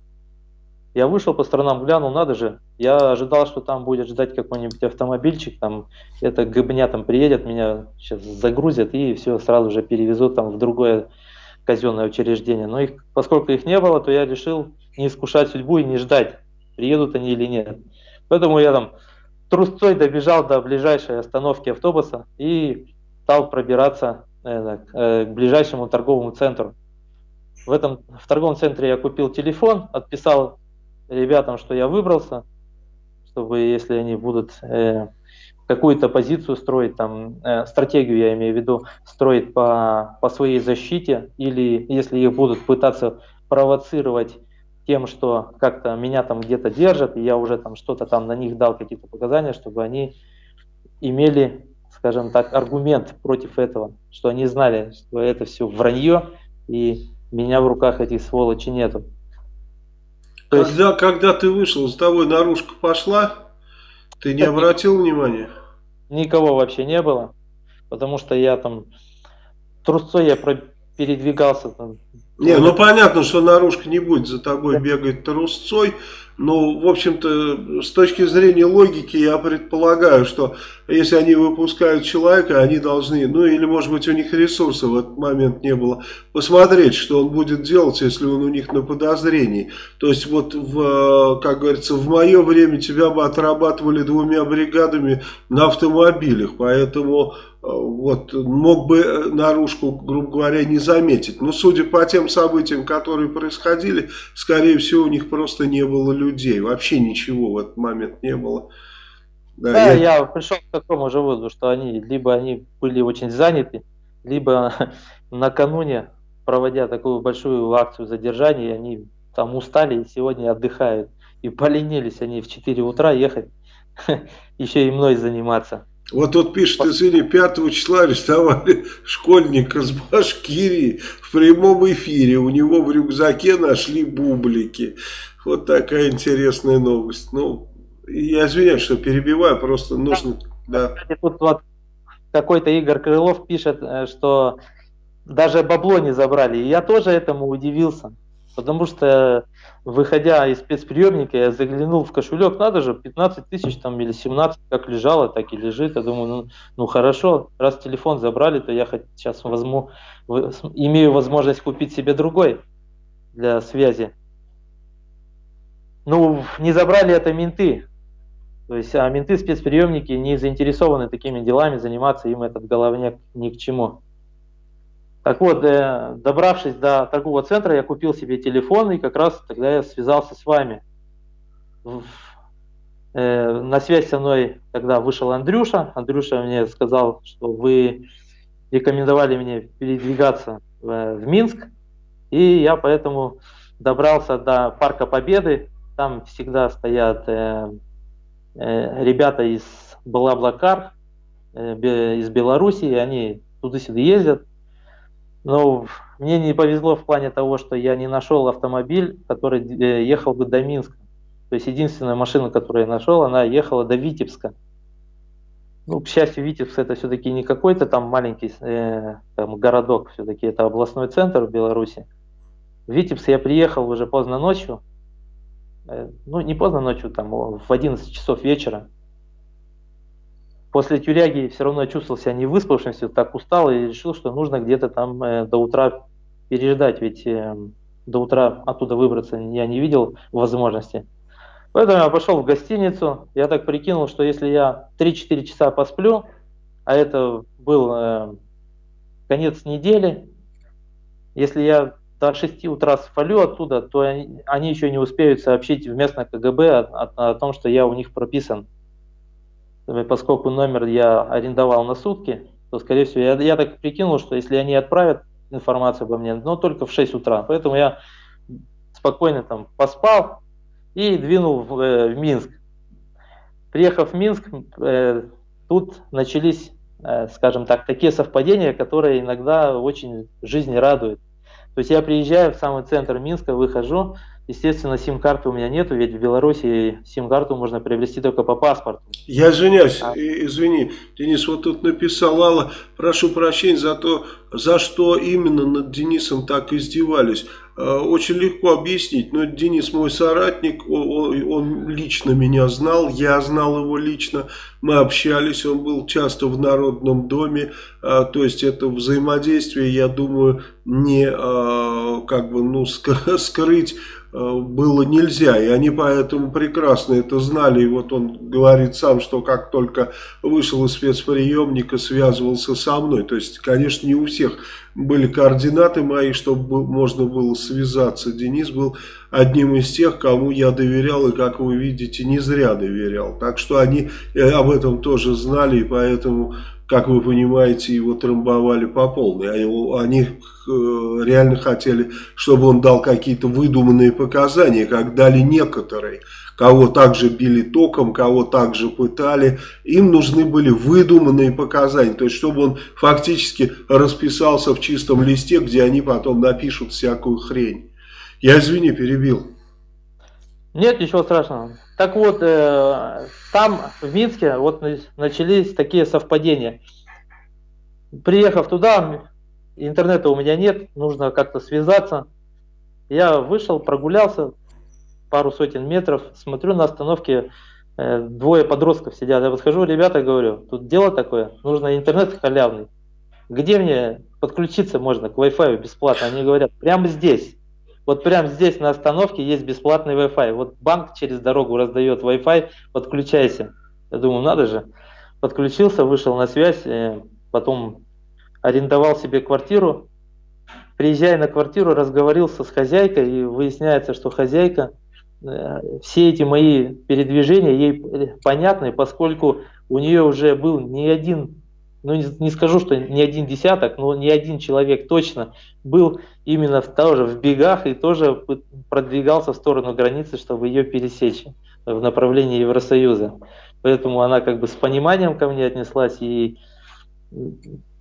я вышел по сторонам, глянул, надо же, я ожидал, что там будет ждать какой-нибудь автомобильчик, там, это гобня там приедет, меня сейчас загрузят и все, сразу же перевезут там в другое казенное учреждение. Но их, поскольку их не было, то я решил не искушать судьбу и не ждать, приедут они или нет. Поэтому я там трусцой добежал до ближайшей остановки автобуса и стал пробираться э, к ближайшему торговому центру. В этом в торговом центре я купил телефон, отписал ребятам, что я выбрался, чтобы если они будут э, какую-то позицию строить, там, э, стратегию я имею в виду, строить по, по своей защите, или если их будут пытаться провоцировать тем, что как-то меня там где-то держат, и я уже там что-то там на них дал какие-то показания, чтобы они имели, скажем так, аргумент против этого, что они знали, что это все вранье, и меня в руках этих сволочей нету. Когда, есть... когда ты вышел, за тобой наружка пошла, ты не *laughs* обратил внимания? Никого вообще не было, потому что я там трусцой я передвигался. Там, не, ну понятно, что наружка не будет за тобой бегать трусцой, Ну, в общем-то, с точки зрения логики, я предполагаю, что если они выпускают человека, они должны, ну или может быть у них ресурсов в этот момент не было, посмотреть, что он будет делать, если он у них на подозрении. То есть вот, в, как говорится, в мое время тебя бы отрабатывали двумя бригадами на автомобилях, поэтому вот, мог бы наружку, грубо говоря, не заметить. Но судя по тем событиям, которые происходили, скорее всего, у них просто не было людей. Вообще ничего в этот момент не было. Да, да я... я пришел к такому же выводу, что они либо они были очень заняты, либо *laughs* накануне, проводя такую большую акцию задержания, они там устали и сегодня отдыхают. И поленились они в 4 утра ехать, *laughs* еще и мной заниматься. Вот тут пишет, извини, 5 числа арестовали *laughs* школьника с Башкирии в прямом эфире. У него в рюкзаке нашли бублики. Вот такая интересная новость. Ну, я извиняюсь, что перебиваю, просто нужно... Да. Тут вот какой-то Игорь Крылов пишет, э, что даже бабло не забрали. И я тоже этому удивился. Потому что, выходя из спецприемника, я заглянул в кошелек, надо же, 15 тысяч там или 17, как лежало, так и лежит. Я думаю, ну, ну хорошо, раз телефон забрали, то я хоть сейчас возьму, имею возможность купить себе другой для связи. Ну, не забрали это менты. То есть, а менты спецприемники не заинтересованы такими делами, заниматься им этот головняк ни к чему. Так вот, э, добравшись до торгового центра, я купил себе телефон, и как раз тогда я связался с вами. Э, на связь со мной тогда вышел Андрюша. Андрюша мне сказал, что вы рекомендовали мне передвигаться в, в Минск, и я поэтому добрался до Парка Победы. Там всегда стоят э, э, ребята из Блаблакар, э, из Белоруссии, они туда-сюда ездят, но мне не повезло в плане того, что я не нашел автомобиль, который э, ехал бы до Минска. То есть единственная машина, которую я нашел, она ехала до Витебска. Ну, к счастью, Витебск это все-таки не какой-то там маленький э, там, городок, все-таки это областной центр в Беларуси. В Витебск я приехал уже поздно ночью, э, ну не поздно ночью, там в 11 часов вечера после тюряги все равно чувствовал себя не выспавшимся, так устал и решил, что нужно где-то там э, до утра переждать, ведь э, до утра оттуда выбраться я не видел возможности. Поэтому я пошел в гостиницу, я так прикинул, что если я 3-4 часа посплю, а это был э, конец недели, если я до 6 утра свалю оттуда, то они еще не успеют сообщить в местное КГБ о, о, о том, что я у них прописан поскольку номер я арендовал на сутки, то, скорее всего, я, я так прикинул, что если они отправят информацию обо мне, но только в 6 утра. Поэтому я спокойно там поспал и двинул в, э, в Минск. Приехав в Минск, э, тут начались, э, скажем так, такие совпадения, которые иногда очень жизни радуют. То есть я приезжаю в самый центр Минска, выхожу, Естественно, сим-карты у меня нету, ведь в Беларуси сим-карту можно приобрести только по паспорту. Я извиняюсь, а. извини, Денис, вот тут написал Алла, прошу прощения за то, за что именно над Денисом так издевались. Э, очень легко объяснить, но Денис мой соратник, он, он лично меня знал, я знал его лично, мы общались, он был часто в Народном доме, э, то есть это взаимодействие, я думаю, не э, как бы, ну, скрыть было нельзя, и они поэтому прекрасно это знали, и вот он говорит сам, что как только вышел из спецприемника, связывался со мной, то есть, конечно, не у всех были координаты мои, чтобы можно было связаться, Денис был одним из тех, кому я доверял, и, как вы видите, не зря доверял, так что они э, об этом тоже знали, и поэтому как вы понимаете, его трамбовали по полной. Они э, реально хотели, чтобы он дал какие-то выдуманные показания, как дали некоторые. Кого также били током, кого также пытали. Им нужны были выдуманные показания. То есть, чтобы он фактически расписался в чистом листе, где они потом напишут всякую хрень. Я, извини, перебил. Нет, ничего страшного. Так вот, э, там, в Минске, вот начались такие совпадения. Приехав туда, интернета у меня нет, нужно как-то связаться. Я вышел, прогулялся, пару сотен метров, смотрю на остановке э, двое подростков сидят. Я подхожу, ребята, говорю, тут дело такое, нужно интернет халявный. Где мне подключиться можно к Wi-Fi бесплатно? Они говорят, прямо здесь. Вот прямо здесь на остановке есть бесплатный Wi-Fi. Вот банк через дорогу раздает Wi-Fi, подключайся. Я думаю, надо же. Подключился, вышел на связь, э, потом арендовал себе квартиру. Приезжая на квартиру, разговорился с хозяйкой, и выясняется, что хозяйка, э, все эти мои передвижения ей понятны, поскольку у нее уже был не один ну не, не скажу, что не один десяток, но не один человек точно был именно в, тоже в бегах и тоже продвигался в сторону границы, чтобы ее пересечь в направлении Евросоюза. Поэтому она как бы с пониманием ко мне отнеслась, и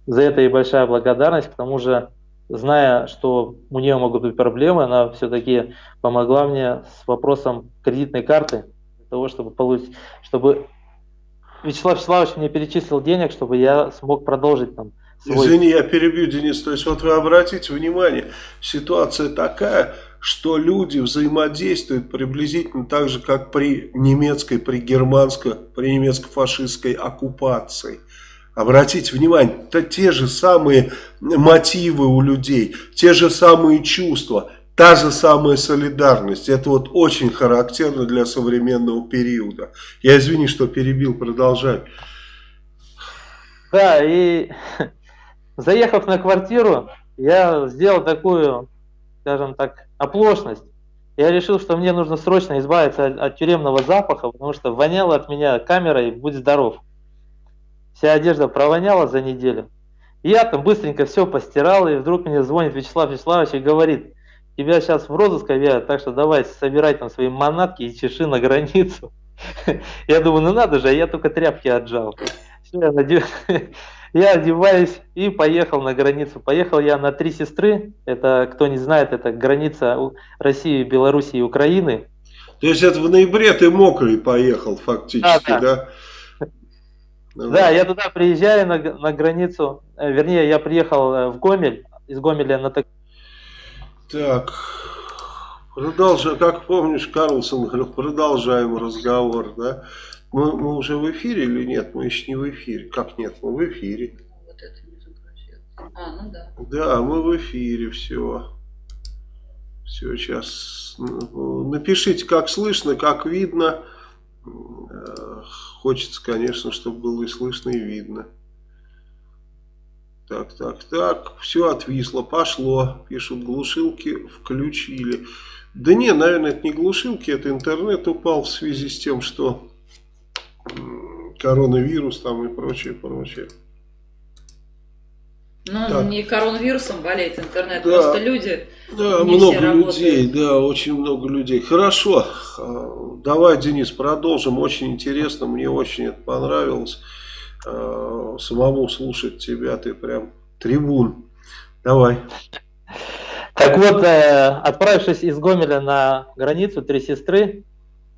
за это и большая благодарность. К тому же, зная, что у нее могут быть проблемы, она все-таки помогла мне с вопросом кредитной карты, для того, чтобы получить, чтобы Вячеслав Вячеславович мне перечислил денег, чтобы я смог продолжить там. Свой... Извини, я перебью, Денис. То есть вот вы обратите внимание, ситуация такая, что люди взаимодействуют приблизительно так же, как при немецкой, при германской, при немецко-фашистской оккупации. Обратите внимание, это те же самые мотивы у людей, те же самые чувства. Та же самая солидарность. Это вот очень характерно для современного периода. Я извини, что перебил, продолжай. Да, и *laughs* заехав на квартиру, я сделал такую, скажем так, оплошность. Я решил, что мне нужно срочно избавиться от, от тюремного запаха, потому что воняло от меня камерой «Будь здоров». Вся одежда провоняла за неделю. Я там быстренько все постирал, и вдруг мне звонит Вячеслав Вячеславович и говорит – тебя сейчас в розыск объявят, так что давай собирай там свои манатки и чеши на границу. *laughs* Я думаю, ну надо же, а я только тряпки отжал. Все, я, надев... *laughs* я одеваюсь и поехал на границу. Поехал я на Три Сестры, это, кто не знает, это граница России, Белоруссии и Украины. То есть это в ноябре ты мокрый поехал фактически, да? Да, да? да я туда приезжаю на, на границу, э, вернее, я приехал э, в Гомель, из Гомеля на так, продолжаем, как помнишь, Карлсон говорил, продолжаем разговор, да? Мы, мы уже в эфире или нет? Мы еще не в эфире. Как нет? Мы в эфире. Вот это не А, ну да. Да, мы в эфире, все. Все, сейчас напишите, как слышно, как видно. Э, хочется, конечно, чтобы было и слышно, и видно. Так, так, так, все отвисло, пошло, пишут, глушилки включили. Да не, наверное, это не глушилки, это интернет упал в связи с тем, что коронавирус там и прочее, прочее. Ну, так. не коронавирусом болеет интернет, да, просто люди. Да, много людей, да, очень много людей. Хорошо, а, давай, Денис, продолжим. Очень интересно, мне очень это понравилось. Э, самому слушать тебя, ты прям трибун. Давай. Так вот, э, отправившись из Гомеля на границу Три Сестры,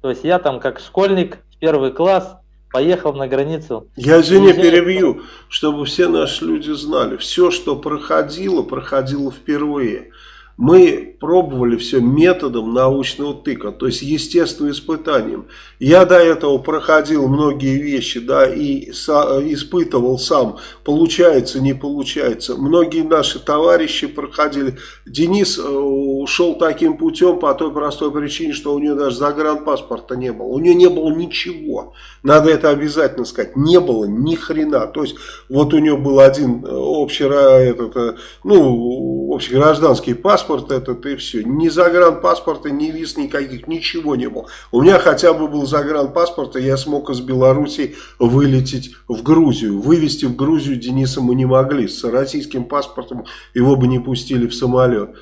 то есть я там как школьник в первый класс поехал на границу. Я, извини, перебью, чтобы все наши люди знали. Все, что проходило, проходило впервые мы пробовали все методом научного тыка, то есть естественным испытанием. Я до этого проходил многие вещи, да, и испытывал сам, получается, не получается. Многие наши товарищи проходили. Денис э, ушел таким путем по той простой причине, что у него даже загранпаспорта не было. У него не было ничего. Надо это обязательно сказать. Не было ни хрена. То есть, вот у него был один э, общий, этот, э, ну, общегражданский паспорт, паспорт этот и все. Ни загранпаспорта, ни виз никаких, ничего не было. У меня хотя бы был загранпаспорт, и я смог из Беларуси вылететь в Грузию. Вывести в Грузию Дениса мы не могли. С российским паспортом его бы не пустили в самолет.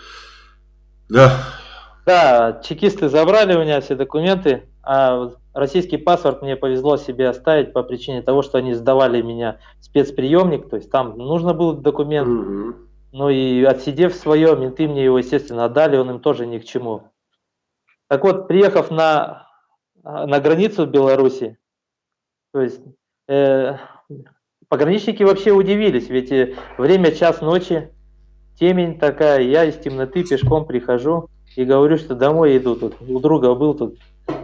Да. Да, чекисты забрали у меня все документы, а российский паспорт мне повезло себе оставить по причине того, что они сдавали меня спецприемник, то есть там нужно был документ. Угу. Ну и отсидев свое, менты мне его, естественно, отдали, он им тоже ни к чему. Так вот, приехав на, на границу Беларуси, то есть э, пограничники вообще удивились, ведь э, время час ночи, темень такая, я из темноты пешком прихожу, и говорю, что домой иду тут. У друга был тут,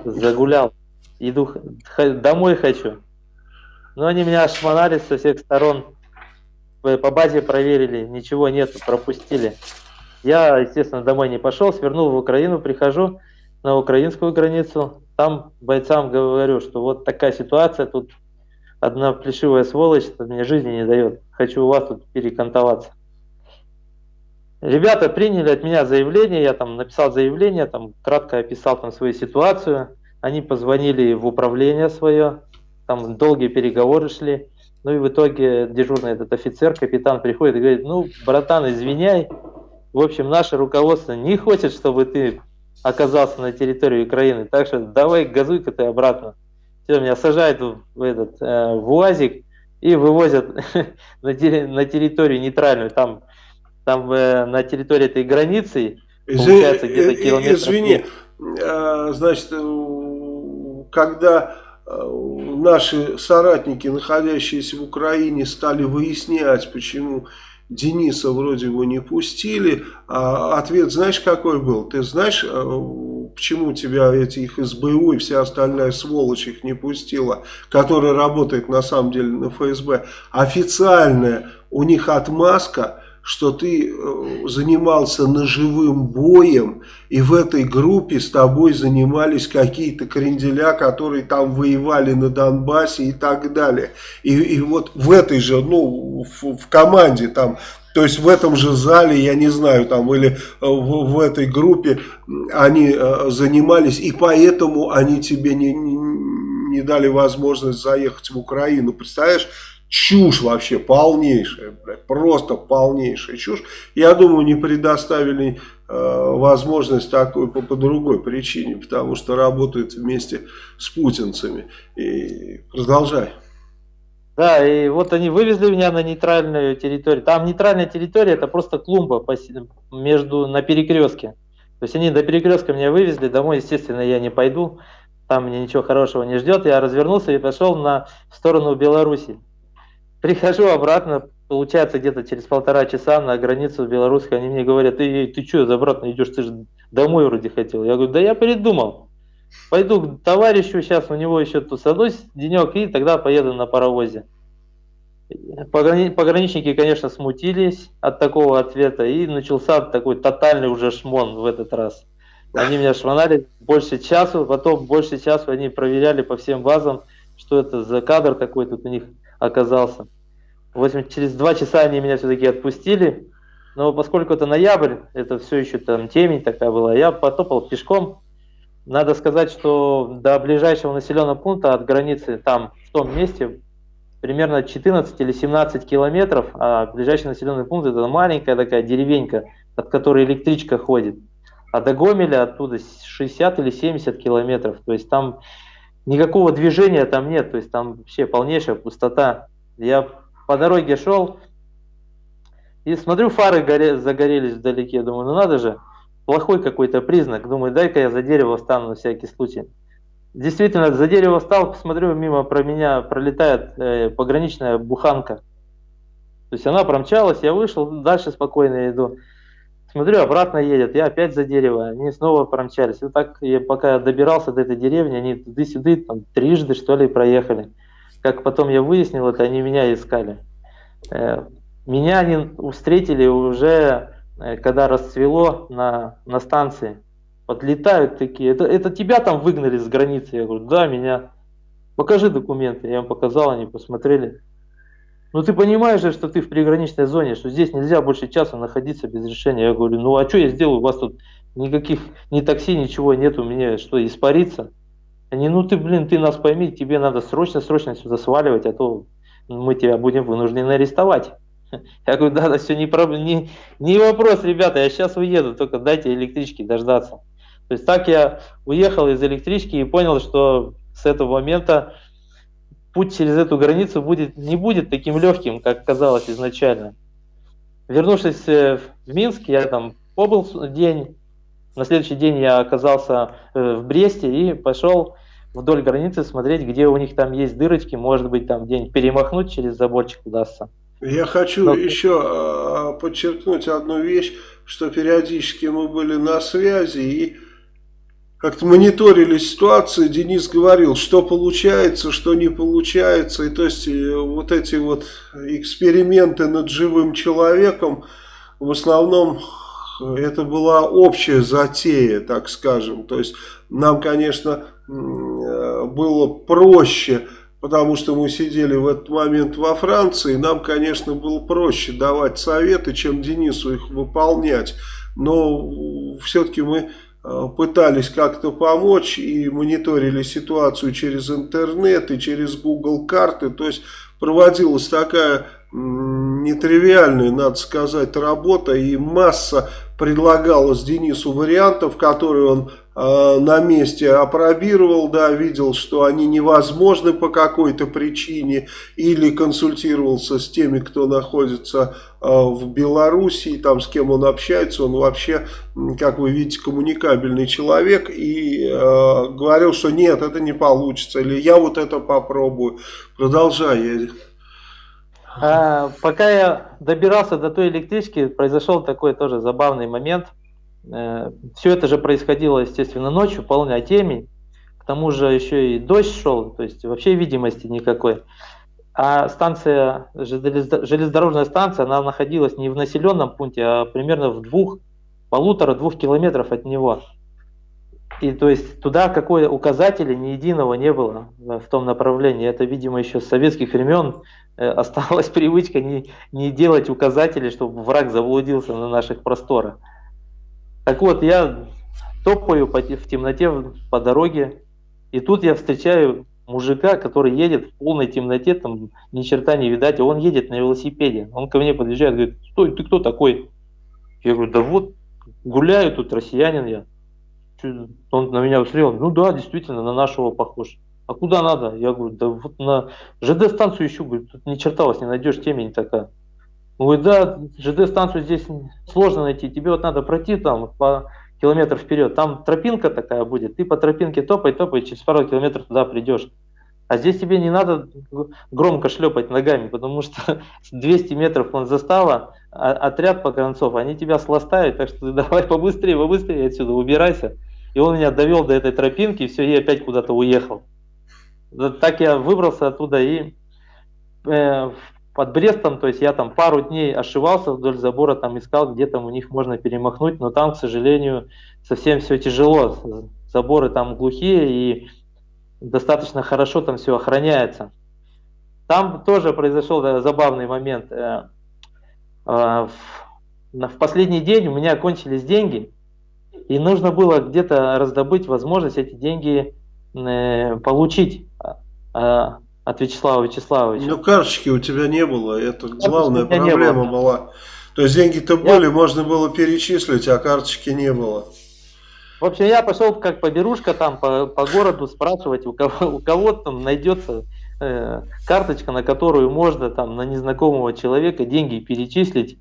загулял. Иду, домой хочу. Но они меня ошмонали со всех сторон. По базе проверили, ничего нету, пропустили. Я, естественно, домой не пошел, свернул в Украину, прихожу на украинскую границу. Там бойцам говорю, что вот такая ситуация, тут одна плешивая сволочь мне жизни не дает. Хочу у вас тут перекантоваться. Ребята приняли от меня заявление, я там написал заявление, там кратко описал там свою ситуацию. Они позвонили в управление свое, там долгие переговоры шли. Ну и в итоге дежурный этот офицер, капитан приходит и говорит, ну, братан, извиняй, в общем, наше руководство не хочет, чтобы ты оказался на территории Украины, так что давай газуй-ка ты обратно. Все, меня сажают в, этот, э, в УАЗик и вывозят *laughs* на, на территорию нейтральную, там, там э, на территории этой границы, получается где-то э, километров. Извини, а, значит, когда наши соратники, находящиеся в Украине, стали выяснять, почему Дениса вроде бы не пустили. А ответ знаешь какой был? Ты знаешь, э, почему тебя эти их СБУ и вся остальная сволочь их не пустила, которая работает на самом деле на ФСБ? Официальная у них отмазка – что ты э, занимался ножевым боем, и в этой группе с тобой занимались какие-то кренделя, которые там воевали на Донбассе и так далее. И, и вот в этой же, ну, в, в команде там то есть в этом же зале, я не знаю, там или э, в, в этой группе они э, занимались, и поэтому они тебе не, не, не дали возможность заехать в Украину. Представляешь, Чушь вообще полнейшая, блядь, просто полнейшая чушь. Я думаю, не предоставили э, возможность такой по, по другой причине, потому что работают вместе с путинцами. И продолжай. Да, и вот они вывезли меня на нейтральную территорию. Там нейтральная территория, это просто клумба между, на перекрестке. То есть они до перекрестка меня вывезли, домой, естественно, я не пойду. Там мне ничего хорошего не ждет. Я развернулся и пошел на сторону Беларуси. Прихожу обратно, получается где-то через полтора часа на границу белорусской, они мне говорят, ты, ты что, обратно идешь, ты же домой вроде хотел. Я говорю, да я передумал. Пойду к товарищу, сейчас у него еще тусанусь денек, и тогда поеду на паровозе. Пограни... Пограничники, конечно, смутились от такого ответа, и начался такой тотальный уже шмон в этот раз. Они меня шмонали больше часу, потом больше часу они проверяли по всем базам, что это за кадр такой тут у них оказался. В общем, через два часа они меня все-таки отпустили, но поскольку это ноябрь, это все еще там темень такая была, я потопал пешком. Надо сказать, что до ближайшего населенного пункта от границы там, в том месте, примерно 14 или 17 километров, а ближайший населенный пункт это маленькая такая деревенька, от которой электричка ходит. А до Гомеля оттуда 60 или 70 километров. То есть там никакого движения там нет, то есть там вообще полнейшая пустота. Я по дороге шел и смотрю, фары горе, загорелись вдалеке, думаю, ну надо же, плохой какой-то признак, думаю, дай-ка я за дерево встану на всякий случай. Действительно, за дерево встал, посмотрю, мимо про меня пролетает э, пограничная буханка. То есть она промчалась, я вышел, дальше спокойно иду. Смотрю, обратно едет, я опять за дерево, они снова промчались. И так, я, пока добирался до этой деревни, они туды-сюды, там, трижды, что ли, проехали. Как потом я выяснил, это они меня искали. Э, меня они встретили уже, э, когда расцвело на, на станции. Подлетают такие, это, это тебя там выгнали с границы? Я говорю, да, меня. Покажи документы. Я им показал, они посмотрели. Ну ты понимаешь же, что ты в приграничной зоне, что здесь нельзя больше часа находиться без решения. Я говорю, ну а что я сделаю, у вас тут никаких, ни такси, ничего нет, у меня что, испариться? Они, ну ты, блин, ты нас пойми, тебе надо срочно-срочно сюда сваливать, а то мы тебя будем вынуждены арестовать. Я говорю, да, да, все не, проблем, не, не вопрос, ребята, я сейчас уеду, только дайте электрички дождаться. То есть так я уехал из электрички и понял, что с этого момента путь через эту границу будет, не будет таким легким, как казалось изначально. Вернувшись э, в Минск, я там побыл день, на следующий день я оказался э, в Бресте и пошел вдоль границы смотреть, где у них там есть дырочки, может быть там день перемахнуть через заборчик удастся. Я хочу Но... еще а, подчеркнуть одну вещь, что периодически мы были на связи и как-то мониторили ситуацию, Денис говорил, что получается, что не получается. И то есть э, вот эти вот эксперименты над живым человеком, в основном это была общая затея, так скажем. То есть нам, конечно, э, было проще, потому что мы сидели в этот момент во Франции. Нам, конечно, было проще давать советы, чем Денису их выполнять. Но все-таки мы Э, пытались как-то помочь и мониторили ситуацию через интернет и через Google карты. То есть проводилась такая нетривиальная, надо сказать, работа и масса предлагалось Денису вариантов, которые он э, на месте опробировал, да, видел, что они невозможны по какой-то причине, или консультировался с теми, кто находится э, в Белоруссии, там с кем он общается, он вообще, как вы видите, коммуникабельный человек, и э, говорил, что нет, это не получится, или я вот это попробую. Продолжай, а, пока я добирался до той электрички, произошел такой тоже забавный момент. Э, Все это же происходило, естественно, ночью, полная темень. К тому же еще и дождь шел, то есть вообще видимости никакой. А станция, железнодорожная станция, она находилась не в населенном пункте, а примерно в двух, полутора-двух километров от него. И то есть туда какой указателя ни единого не было в том направлении. Это, видимо, еще с советских времен Э, осталась *laughs* привычка не, не делать указатели, чтобы враг заблудился на наших просторах. Так вот, я топаю в темноте по дороге, и тут я встречаю мужика, который едет в полной темноте, там ни черта не видать, а он едет на велосипеде. Он ко мне подъезжает, говорит, стой, ты кто такой? Я говорю, да вот, гуляю тут, россиянин я. Он на меня посмотрел, ну да, действительно, на нашего похож а куда надо? Я говорю, да вот на ЖД-станцию ищу, говорю, тут ни черта вас не найдешь, темень такая. Говорит, да, ЖД-станцию здесь сложно найти, тебе вот надо пройти там по километр вперед, там тропинка такая будет, ты по тропинке топай, топай, через пару километров туда придешь. А здесь тебе не надо громко шлепать ногами, потому что *laughs* 200 метров он застава, а отряд погранцов, они тебя сластают, так что *laughs* давай побыстрее, побыстрее отсюда убирайся. И он меня довел до этой тропинки, и все, и опять куда-то уехал. Так я выбрался оттуда и э, под Брестом, то есть я там пару дней ошивался вдоль забора, там искал, где там у них можно перемахнуть, но там, к сожалению, совсем все тяжело. Заборы там глухие и достаточно хорошо там все охраняется. Там тоже произошел да, забавный момент. Э, э, в, последний день у меня кончились деньги, и нужно было где-то раздобыть возможность эти деньги Э, получить а, а, от Вячеслава Вячеславовича. Ну, карточки у тебя не было, это главная проблема была. То есть деньги-то я... были, можно было перечислить, а карточки не было. В общем, я пошел как поберушка там по, по городу спрашивать, у кого, у кого там найдется э, карточка, на которую можно там на незнакомого человека деньги перечислить.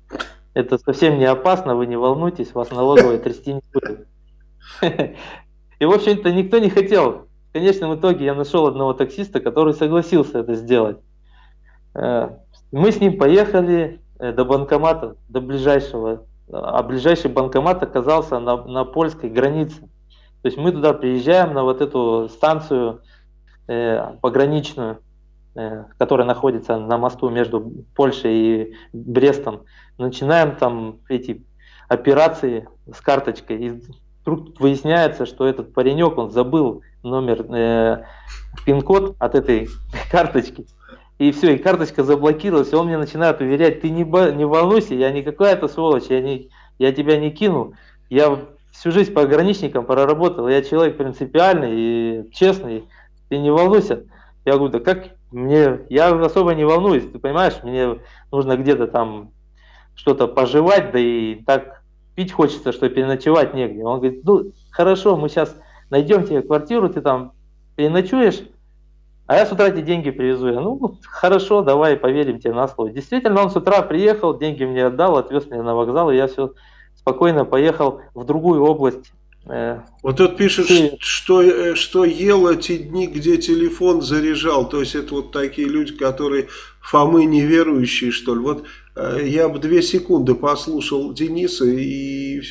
Это совсем не опасно, вы не волнуйтесь, вас налоговая трясти не будет. *laughs* И, в общем-то, никто не хотел конечном итоге я нашел одного таксиста, который согласился это сделать. Э, мы с ним поехали э, до банкомата, до ближайшего, а ближайший банкомат оказался на, на польской границе. То есть мы туда приезжаем на вот эту станцию э, пограничную, э, которая находится на мосту между Польшей и Брестом. Начинаем там эти операции с карточкой. И вдруг выясняется, что этот паренек, он забыл номер, э, пин-код от этой *laughs* карточки. И все, и карточка заблокировалась, и он мне начинает уверять, ты не, не волнуйся, я не какая-то сволочь, я, не, я тебя не кину. Я всю жизнь пограничником проработал, я человек принципиальный и честный, ты не волнуйся. Я говорю, да как мне, я особо не волнуюсь, ты понимаешь, мне нужно где-то там что-то пожевать, да и так пить хочется, что переночевать негде. Он говорит, ну хорошо, мы сейчас найдем тебе квартиру, ты там переночуешь, а я с утра эти деньги привезу. Я, ну, хорошо, давай поверим тебе на слово. Действительно, он с утра приехал, деньги мне отдал, отвез меня на вокзал, и я все спокойно поехал в другую область. Э, вот тут пишет, и... что, э, что ел эти дни, где телефон заряжал. То есть это вот такие люди, которые Фомы неверующие, что ли. Вот я бы две секунды послушал Дениса и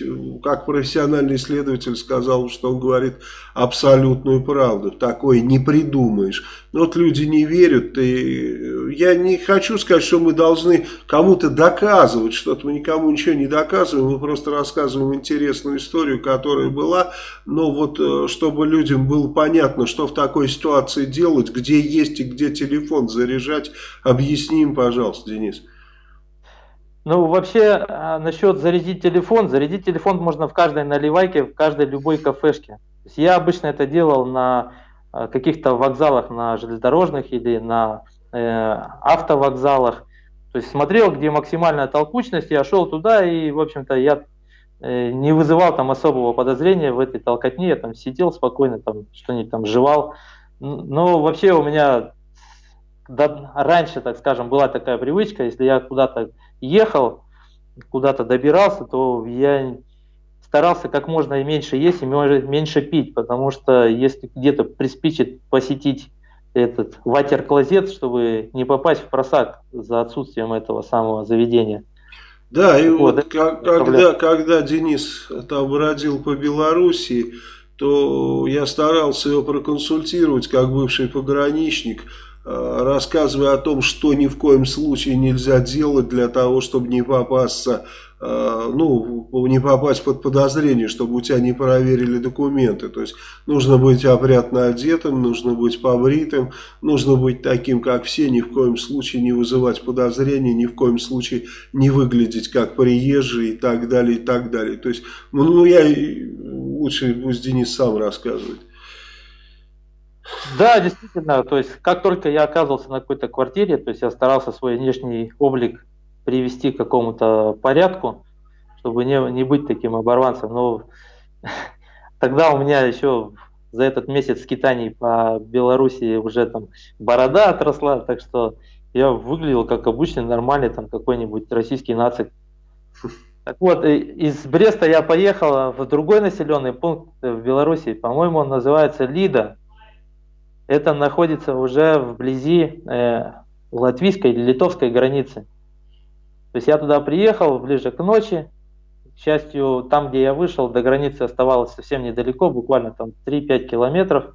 как профессиональный исследователь сказал, что он говорит абсолютную правду. Такое не придумаешь. Но вот люди не верят. И я не хочу сказать, что мы должны кому-то доказывать что-то. Мы никому ничего не доказываем. Мы просто рассказываем интересную историю, которая была. Но вот э, чтобы людям было понятно, что в такой ситуации делать, где есть и где телефон заряжать, объясним, пожалуйста, Денис. Ну, вообще, а, насчет зарядить телефон, зарядить телефон можно в каждой наливайке, в каждой любой кафешке. Я обычно это делал на а, каких-то вокзалах, на железнодорожных или на э, автовокзалах. То есть смотрел, где максимальная толкучность, я шел туда и, в общем-то, я э, не вызывал там особого подозрения в этой толкотне, я там сидел спокойно, там что-нибудь там жевал. Но вообще у меня да, раньше, так скажем, была такая привычка, если я куда-то ехал, куда-то добирался, то я старался как можно меньше есть и меньше пить, потому что если где-то приспичит посетить этот ватер-клозет, чтобы не попасть в просак за отсутствием этого самого заведения. Да, и вот, вот как, когда, когда Денис там бродил по Белоруссии, то я старался его проконсультировать как бывший пограничник, рассказывая о том, что ни в коем случае нельзя делать для того, чтобы не попасться, э, ну, не попасть под подозрение, чтобы у тебя не проверили документы. То есть нужно быть опрятно одетым, нужно быть побритым, нужно быть таким, как все, ни в коем случае не вызывать подозрений, ни в коем случае не выглядеть как приезжий и так далее, и так далее. То есть, ну, я лучше пусть Денис сам рассказывает. Да, действительно, то есть как только я оказывался на какой-то квартире, то есть я старался свой внешний облик привести к какому-то порядку, чтобы не, не быть таким оборванцем. Но *laughs* тогда у меня еще за этот месяц скитаний по Беларуси уже там борода отросла, так что я выглядел как обычный нормальный там какой-нибудь российский нацик. Так вот, из Бреста я поехал в другой населенный пункт в Беларуси, по-моему, он называется Лида это находится уже вблизи э, латвийской или литовской границы. То есть я туда приехал ближе к ночи. К счастью, там, где я вышел, до границы оставалось совсем недалеко, буквально там 3-5 километров.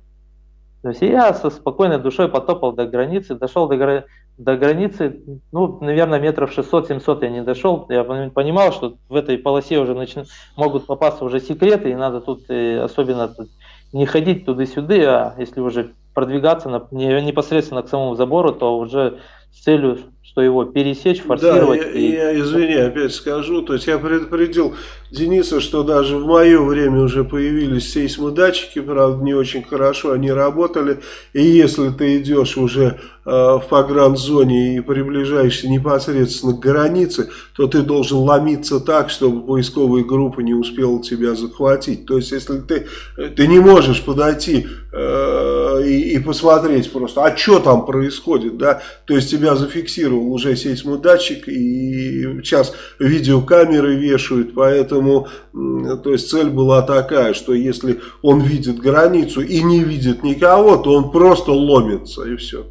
То есть я со спокойной душой потопал до границы, дошел до, до границы, ну, наверное, метров 600-700 я не дошел. Я понимал, что в этой полосе уже начнут, могут попасться уже секреты, и надо тут э, особенно тут не ходить туда-сюда, а если уже продвигаться на, не, непосредственно к самому забору, то уже с целью, что его пересечь, форсировать. Да, я, и... я извини, опять скажу, то есть я предупредил Дениса, что даже в мое время уже появились сейсмодатчики, правда не очень хорошо они работали, и если ты идешь уже э, в погранзоне и приближаешься непосредственно к границе, то ты должен ломиться так, чтобы поисковая группа не успела тебя захватить. То есть если ты, ты не можешь подойти э, и, и посмотреть просто, а что там происходит, да, то есть тебя зафиксировал уже сейсмодатчик и сейчас видеокамеры вешают, поэтому Поэтому, то есть цель была такая, что если он видит границу и не видит никого, то он просто ломится и все.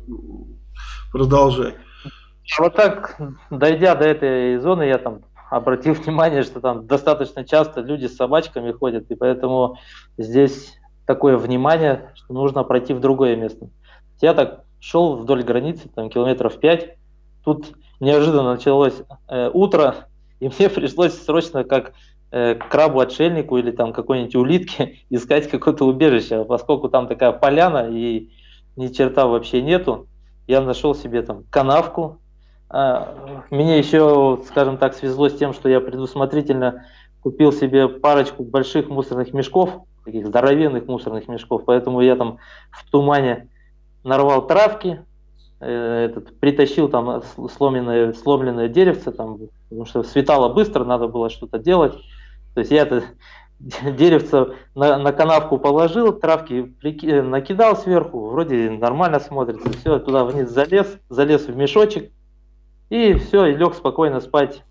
Продолжай. Вот так, дойдя до этой зоны, я там обратил *laughs* внимание, что там достаточно часто люди с собачками ходят, и поэтому здесь такое внимание, что нужно пройти в другое место. Я так шел вдоль границы, там километров пять, тут неожиданно началось э, утро, и мне *laughs* пришлось срочно, как крабу-отшельнику или там какой-нибудь улитке *laughs* искать какое-то убежище, поскольку там такая поляна и ни черта вообще нету. Я нашел себе там канавку. А, мне еще, скажем так, свезло с тем, что я предусмотрительно купил себе парочку больших мусорных мешков, таких здоровенных мусорных мешков, поэтому я там в тумане нарвал травки, э, этот, притащил там сломленное, сломленное деревце, там, потому что светало быстро, надо было что-то делать. То есть я это *laughs* деревце на, на канавку положил, травки прики, э, накидал сверху, вроде нормально смотрится, все, туда вниз залез, залез в мешочек, и все, и лег спокойно спать.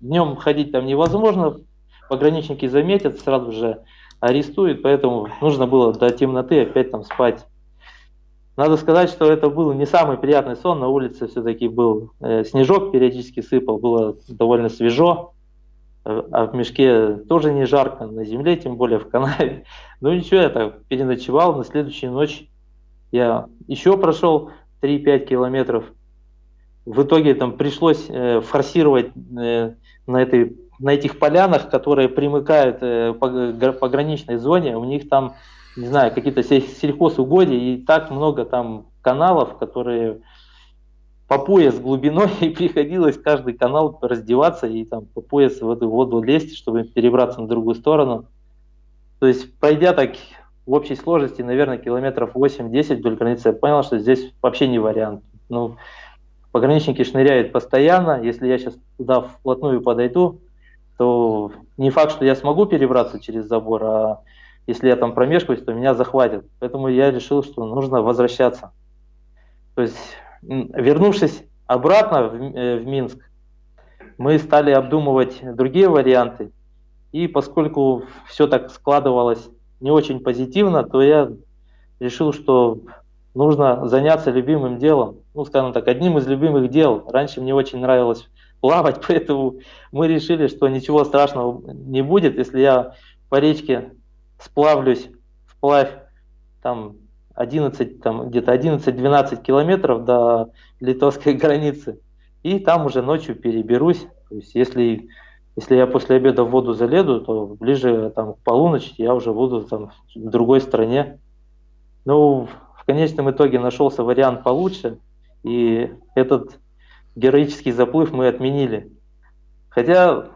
Днем ходить там невозможно, пограничники заметят, сразу же арестуют, поэтому нужно было до темноты опять там спать. надо сказать, что это был не самый приятный сон. На улице все-таки был э, снежок, периодически сыпал, было довольно свежо. Э, а в мешке тоже не жарко, на земле, тем более в канаве. *laughs* Ну ничего, я так переночевал. На следующую ночь я еще прошел 3-5 километров. В итоге там пришлось э, форсировать э, на, этой, на этих полянах, которые примыкают э, по пограничной зоне. У них там не знаю, какие-то сельхозугодия, и так много там каналов, которые по пояс глубиной, *laughs* и приходилось каждый канал раздеваться и там по пояс в эту воду лезть, чтобы перебраться на другую сторону. То есть, пройдя так в общей сложности, наверное, километров 8-10 вдоль границы, я понял, что здесь вообще не вариант. Ну, пограничники шныряют постоянно, если я сейчас туда вплотную подойду, то не факт, что я смогу перебраться через забор, а если я там промешкаюсь, то меня захватят. Поэтому я решил, что нужно возвращаться. То есть, вернувшись обратно в, э, в Минск, мы стали обдумывать другие варианты. И поскольку все так складывалось не очень позитивно, то я решил, что нужно заняться любимым делом. Ну, скажем так, одним из любимых дел. Раньше мне очень нравилось плавать, *laughs* поэтому мы решили, что ничего страшного не будет, если я по речке сплавлюсь вплавь там 11, там где-то 11-12 километров до литовской *laughs* границы. И там уже ночью переберусь. То есть если, если я после обеда в воду заледу, то ближе там, к полуночи я уже буду там, в другой стране. Ну, в конечном итоге нашелся вариант получше, и этот героический заплыв мы отменили. Хотя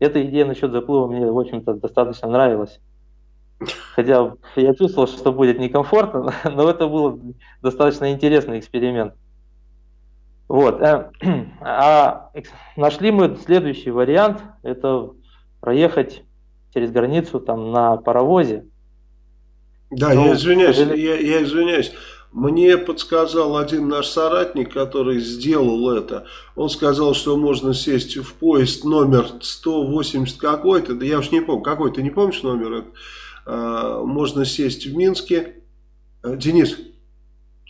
эта идея насчет заплыва мне, в общем-то, достаточно нравилась. Хотя я чувствовал, что будет некомфортно, *laughs* но это был достаточно интересный эксперимент. Вот. Э, *clears throat* а нашли мы следующий вариант, это проехать через границу там на паровозе. Да, ну, я извиняюсь, я, я извиняюсь. Мне подсказал один наш соратник, который сделал это. Он сказал, что можно сесть в поезд номер 180 какой-то. Да я уж не помню, какой ты не помнишь номер? Это? Э, можно сесть в Минске. Э, Денис,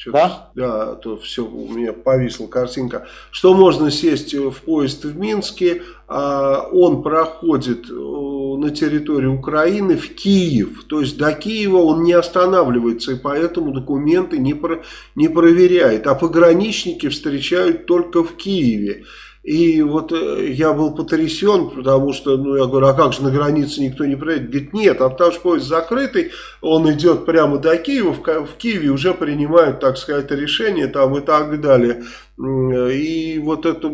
да? Да, то все, у меня повисла картинка. Что можно сесть в поезд в Минске, а он проходит э, на территории Украины в Киев. То есть до Киева он не останавливается, и поэтому документы не, про, не проверяет. А пограничники встречают только в Киеве. И вот э, я был потрясен, потому что, ну, я говорю, а как же на границе никто не проедет? Говорит, нет, а потому что поезд закрытый, он идет прямо до Киева, в, в Киеве уже принимают, так сказать, решение там и так далее. И вот это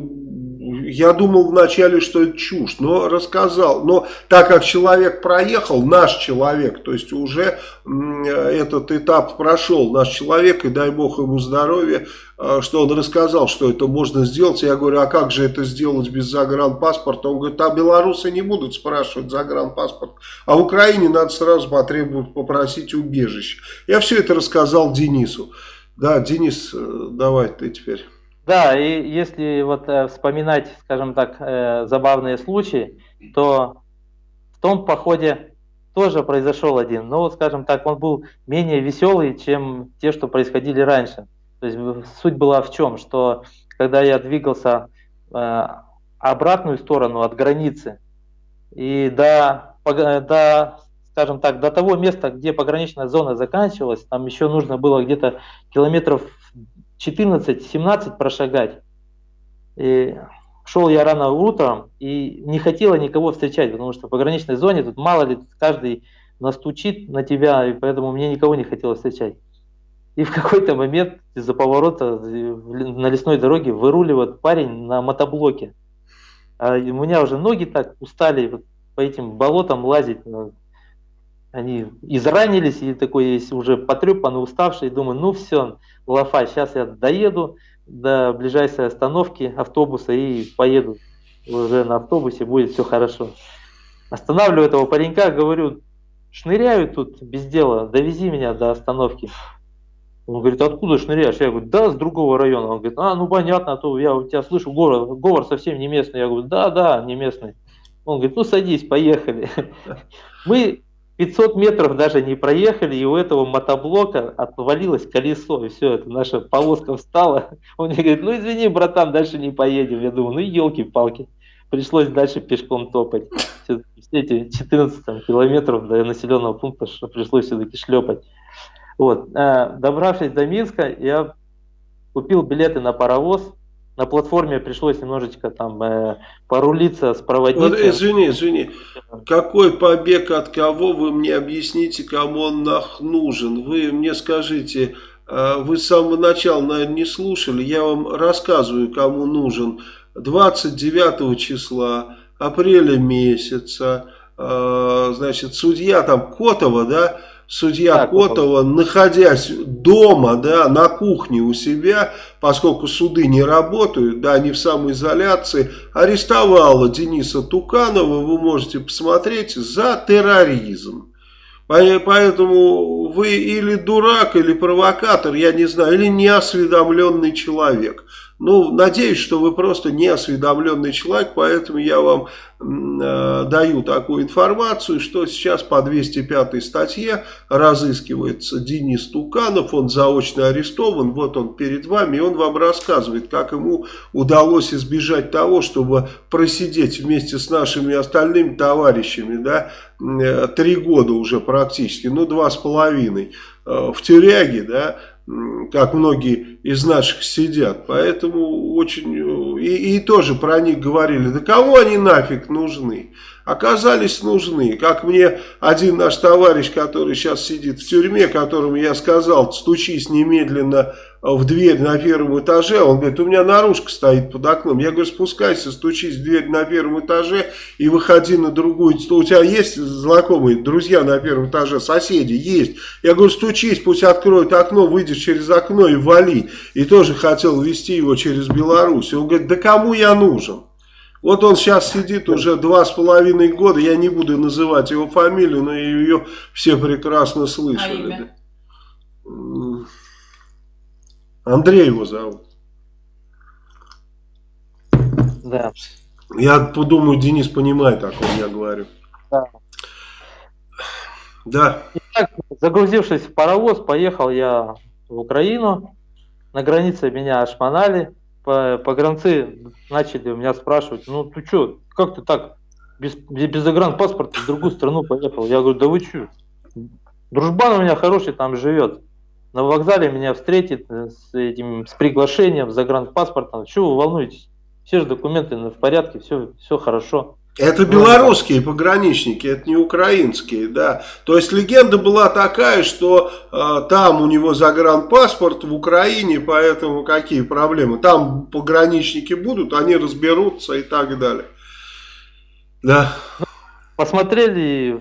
я думал вначале, что это чушь, но рассказал. Но так как человек проехал, наш человек, то есть уже этот этап прошел, наш человек, и дай бог ему здоровья, а, что он рассказал, что это можно сделать. Я говорю, а как же это сделать без загранпаспорта? Он говорит, а белорусы не будут спрашивать загранпаспорт, а в Украине надо сразу потребовать, попросить убежище. Я все это рассказал Денису. Да, Денис, э, давай ты теперь. Да, и если вот э, вспоминать, скажем так, э, забавные случаи, то в том походе тоже произошел один, но, скажем так, он был менее веселый, чем те, что происходили раньше. То есть суть была в чем, что когда я двигался э, обратную сторону от границы и до, до, скажем так, до того места, где пограничная зона заканчивалась, там еще нужно было где-то километров 14-17 прошагать. И шел я рано утром и не хотела никого встречать, потому что в пограничной зоне тут мало ли каждый настучит на тебя, и поэтому мне никого не хотелось встречать. И в какой-то момент из-за поворота на лесной дороге выруливает парень на мотоблоке. А у меня уже ноги так устали по этим болотам лазить. Они изранились и такой есть уже потрепанный, уставший. Думаю, ну все, лафа, сейчас я доеду до ближайшей остановки автобуса и поеду уже на автобусе, будет все хорошо. Останавливаю этого паренька, говорю, шныряю тут без дела, довези меня до остановки. Он говорит, откуда шныряешь? Я говорю, да, с другого района. Он говорит, а, ну понятно, а то я у тебя слышу говор, говор совсем не местный. Я говорю, да, да, не местный. Он говорит, ну садись, поехали. *laughs* Мы 500 метров даже не проехали, и у этого мотоблока отвалилось колесо, и все, это наша полоска встала. *laughs* Он мне говорит, ну извини, братан, дальше не поедем. Я думаю, ну елки-палки. Пришлось дальше пешком топать. Все эти 14 там, километров до населенного пункта что пришлось все-таки шлепать. Вот. Э, добравшись до Минска, я купил билеты на паровоз, на платформе пришлось немножечко там э, порулиться проводником. Вот, извини, извини. Какой побег от кого? Вы мне объясните, кому он нах нужен. Вы мне скажите, э, вы с самого начала, наверное, не слушали. Я вам рассказываю, кому нужен. 29 числа апреля месяца, э, значит, судья там Котова, да, судья так, Котова, находясь дома, да, на кухне у себя, поскольку суды не работают, да, они в самоизоляции, арестовала Дениса Туканова, вы можете посмотреть, за терроризм. Поэтому вы или дурак, или провокатор, я не знаю, или неосведомленный человек. Ну, надеюсь, что вы просто неосведомленный человек, поэтому я вам э, даю такую информацию, что сейчас по 205 статье разыскивается Денис Туканов, он заочно арестован, вот он перед вами, и он вам рассказывает, как ему удалось избежать того, чтобы просидеть вместе с нашими остальными товарищами, да, э, три года уже практически, ну, два с половиной э, в тюряге, да, как многие из наших сидят. Поэтому очень... И, и тоже про них говорили, да кому они нафиг нужны? Оказались нужны. Как мне один наш товарищ, который сейчас сидит в тюрьме, которому я сказал, стучись немедленно в дверь на первом этаже, он говорит, у меня наружка стоит под окном. Я говорю, спускайся, стучись в дверь на первом этаже и выходи на другую. У тебя есть знакомые, друзья на первом этаже, соседи? Есть. Я говорю, стучись, пусть откроют окно, выйдешь через окно и вали. И тоже хотел вести его через Беларусь. Он говорит, да кому я нужен? Вот он сейчас сидит уже два с половиной года, я не буду называть его фамилию, но ее все прекрасно слышали. А? Андрей его зовут. Да. Я подумаю, Денис понимает, о ком я говорю. Да. Да. Итак, загрузившись в паровоз, поехал я в Украину. На границе меня ошмонали. Погранцы начали у меня спрашивать, ну ты что, как ты так без, без загранпаспорта в другую страну поехал? Я говорю, да вы что? Дружбан у меня хороший там живет на вокзале меня встретит э, с этим с приглашением, с загранпаспортом. Чего вы волнуетесь? Все же документы в порядке, все, все хорошо. Это белорусские пограничники, это не украинские, да. То есть легенда была такая, что э, там у него загранпаспорт в Украине, поэтому какие проблемы? Там пограничники будут, они разберутся и так далее. Да. Посмотрели,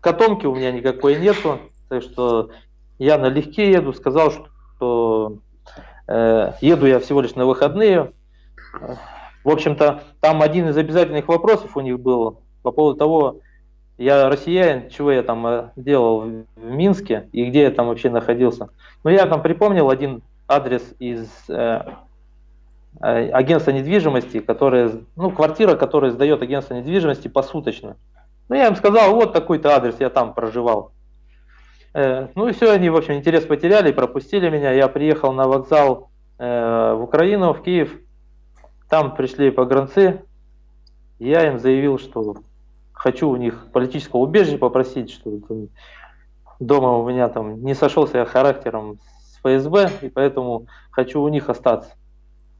котомки у меня никакой нету, так что я налегке еду, сказал, что э, еду я всего лишь на выходные. В общем-то, там один из обязательных вопросов у них был по поводу того, я россиянин, чего я там э, делал в, Минске и где я там вообще находился. Но я там припомнил один адрес из э, э агентства недвижимости, которое, ну, квартира, которая сдает агентство недвижимости посуточно. Ну, я им сказал, вот такой-то адрес, я там проживал. Э, ну и все, они, в общем, интерес потеряли, пропустили меня. Я приехал на вокзал э, в Украину, в Киев. Там пришли погранцы. Я им заявил, что хочу у них политического убежища попросить, что дома у меня там не сошелся я характером с ФСБ, и поэтому хочу у них остаться.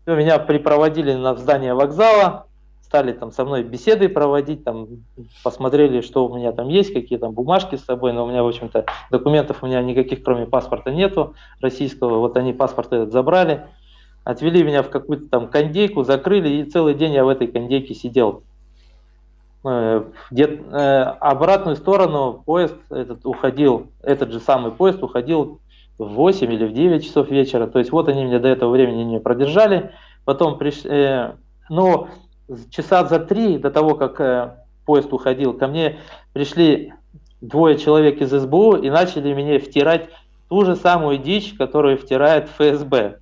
Все, меня припроводили на здание вокзала, стали там со мной беседы проводить, там посмотрели, что у меня там есть, какие там бумажки с собой, но у меня, в общем-то, документов у меня никаких, кроме паспорта, нету российского. Вот они паспорт этот забрали, отвели меня в какую-то там кондейку, закрыли, и целый день я в этой кондейке сидел. Э, где, э, обратную сторону поезд этот уходил, этот же самый поезд уходил в 8 или в 9 часов вечера. То есть вот они меня до этого времени не продержали. Потом пришли, э, но часа за три до того, как э, поезд уходил, ко мне пришли двое человек из СБУ и начали мне втирать ту же самую дичь, которую втирает ФСБ.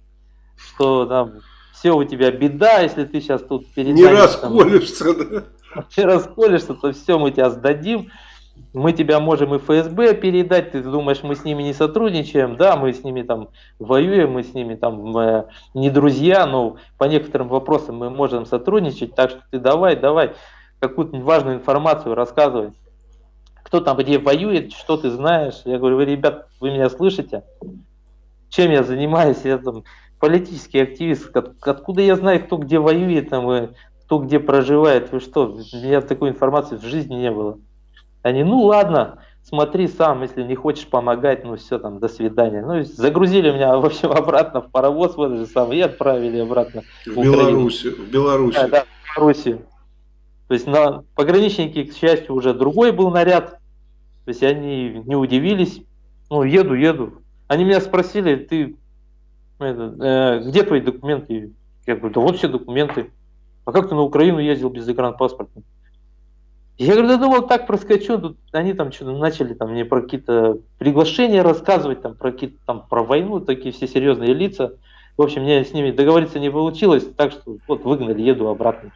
Что там все у тебя беда, если ты сейчас тут перед Не расколешься, там, да? *laughs* Не расколешься, то все мы тебя сдадим. мы тебя можем и ФСБ передать, ты думаешь, мы с ними не сотрудничаем, да, мы с ними там воюем, мы с ними там э, не друзья, но по некоторым вопросам мы можем сотрудничать, так что ты давай, давай какую-то важную информацию рассказывай. Кто там где воюет, что ты знаешь. Я говорю, вы, ребят, вы меня слышите? Чем я занимаюсь? Я там политический активист. Откуда я знаю, кто где воюет, там, и кто где проживает? Вы что? У меня такой информации в жизни не было. Они, ну ладно, смотри сам, если не хочешь помогать, ну все, там, до свидания. Ну, загрузили меня, в общем, обратно в паровоз, вот же самое, и отправили обратно в, в Белоруссию. В Белоруссию. Да, да, в Белоруссию. То есть на пограничники, к счастью, уже другой был наряд. То есть они не удивились. Ну, еду, еду. Они меня спросили, ты, это, э, где твои документы? Я говорю, да вот все документы. А как ты на Украину ездил без загранпаспорта? Я говорю, да думал, так проскочу, тут они там что-то начали там мне про какие-то приглашения рассказывать, там про какие-то там про войну, такие все серьезные лица. В общем, мне с ними договориться не получилось, так что вот выгнали, еду обратно.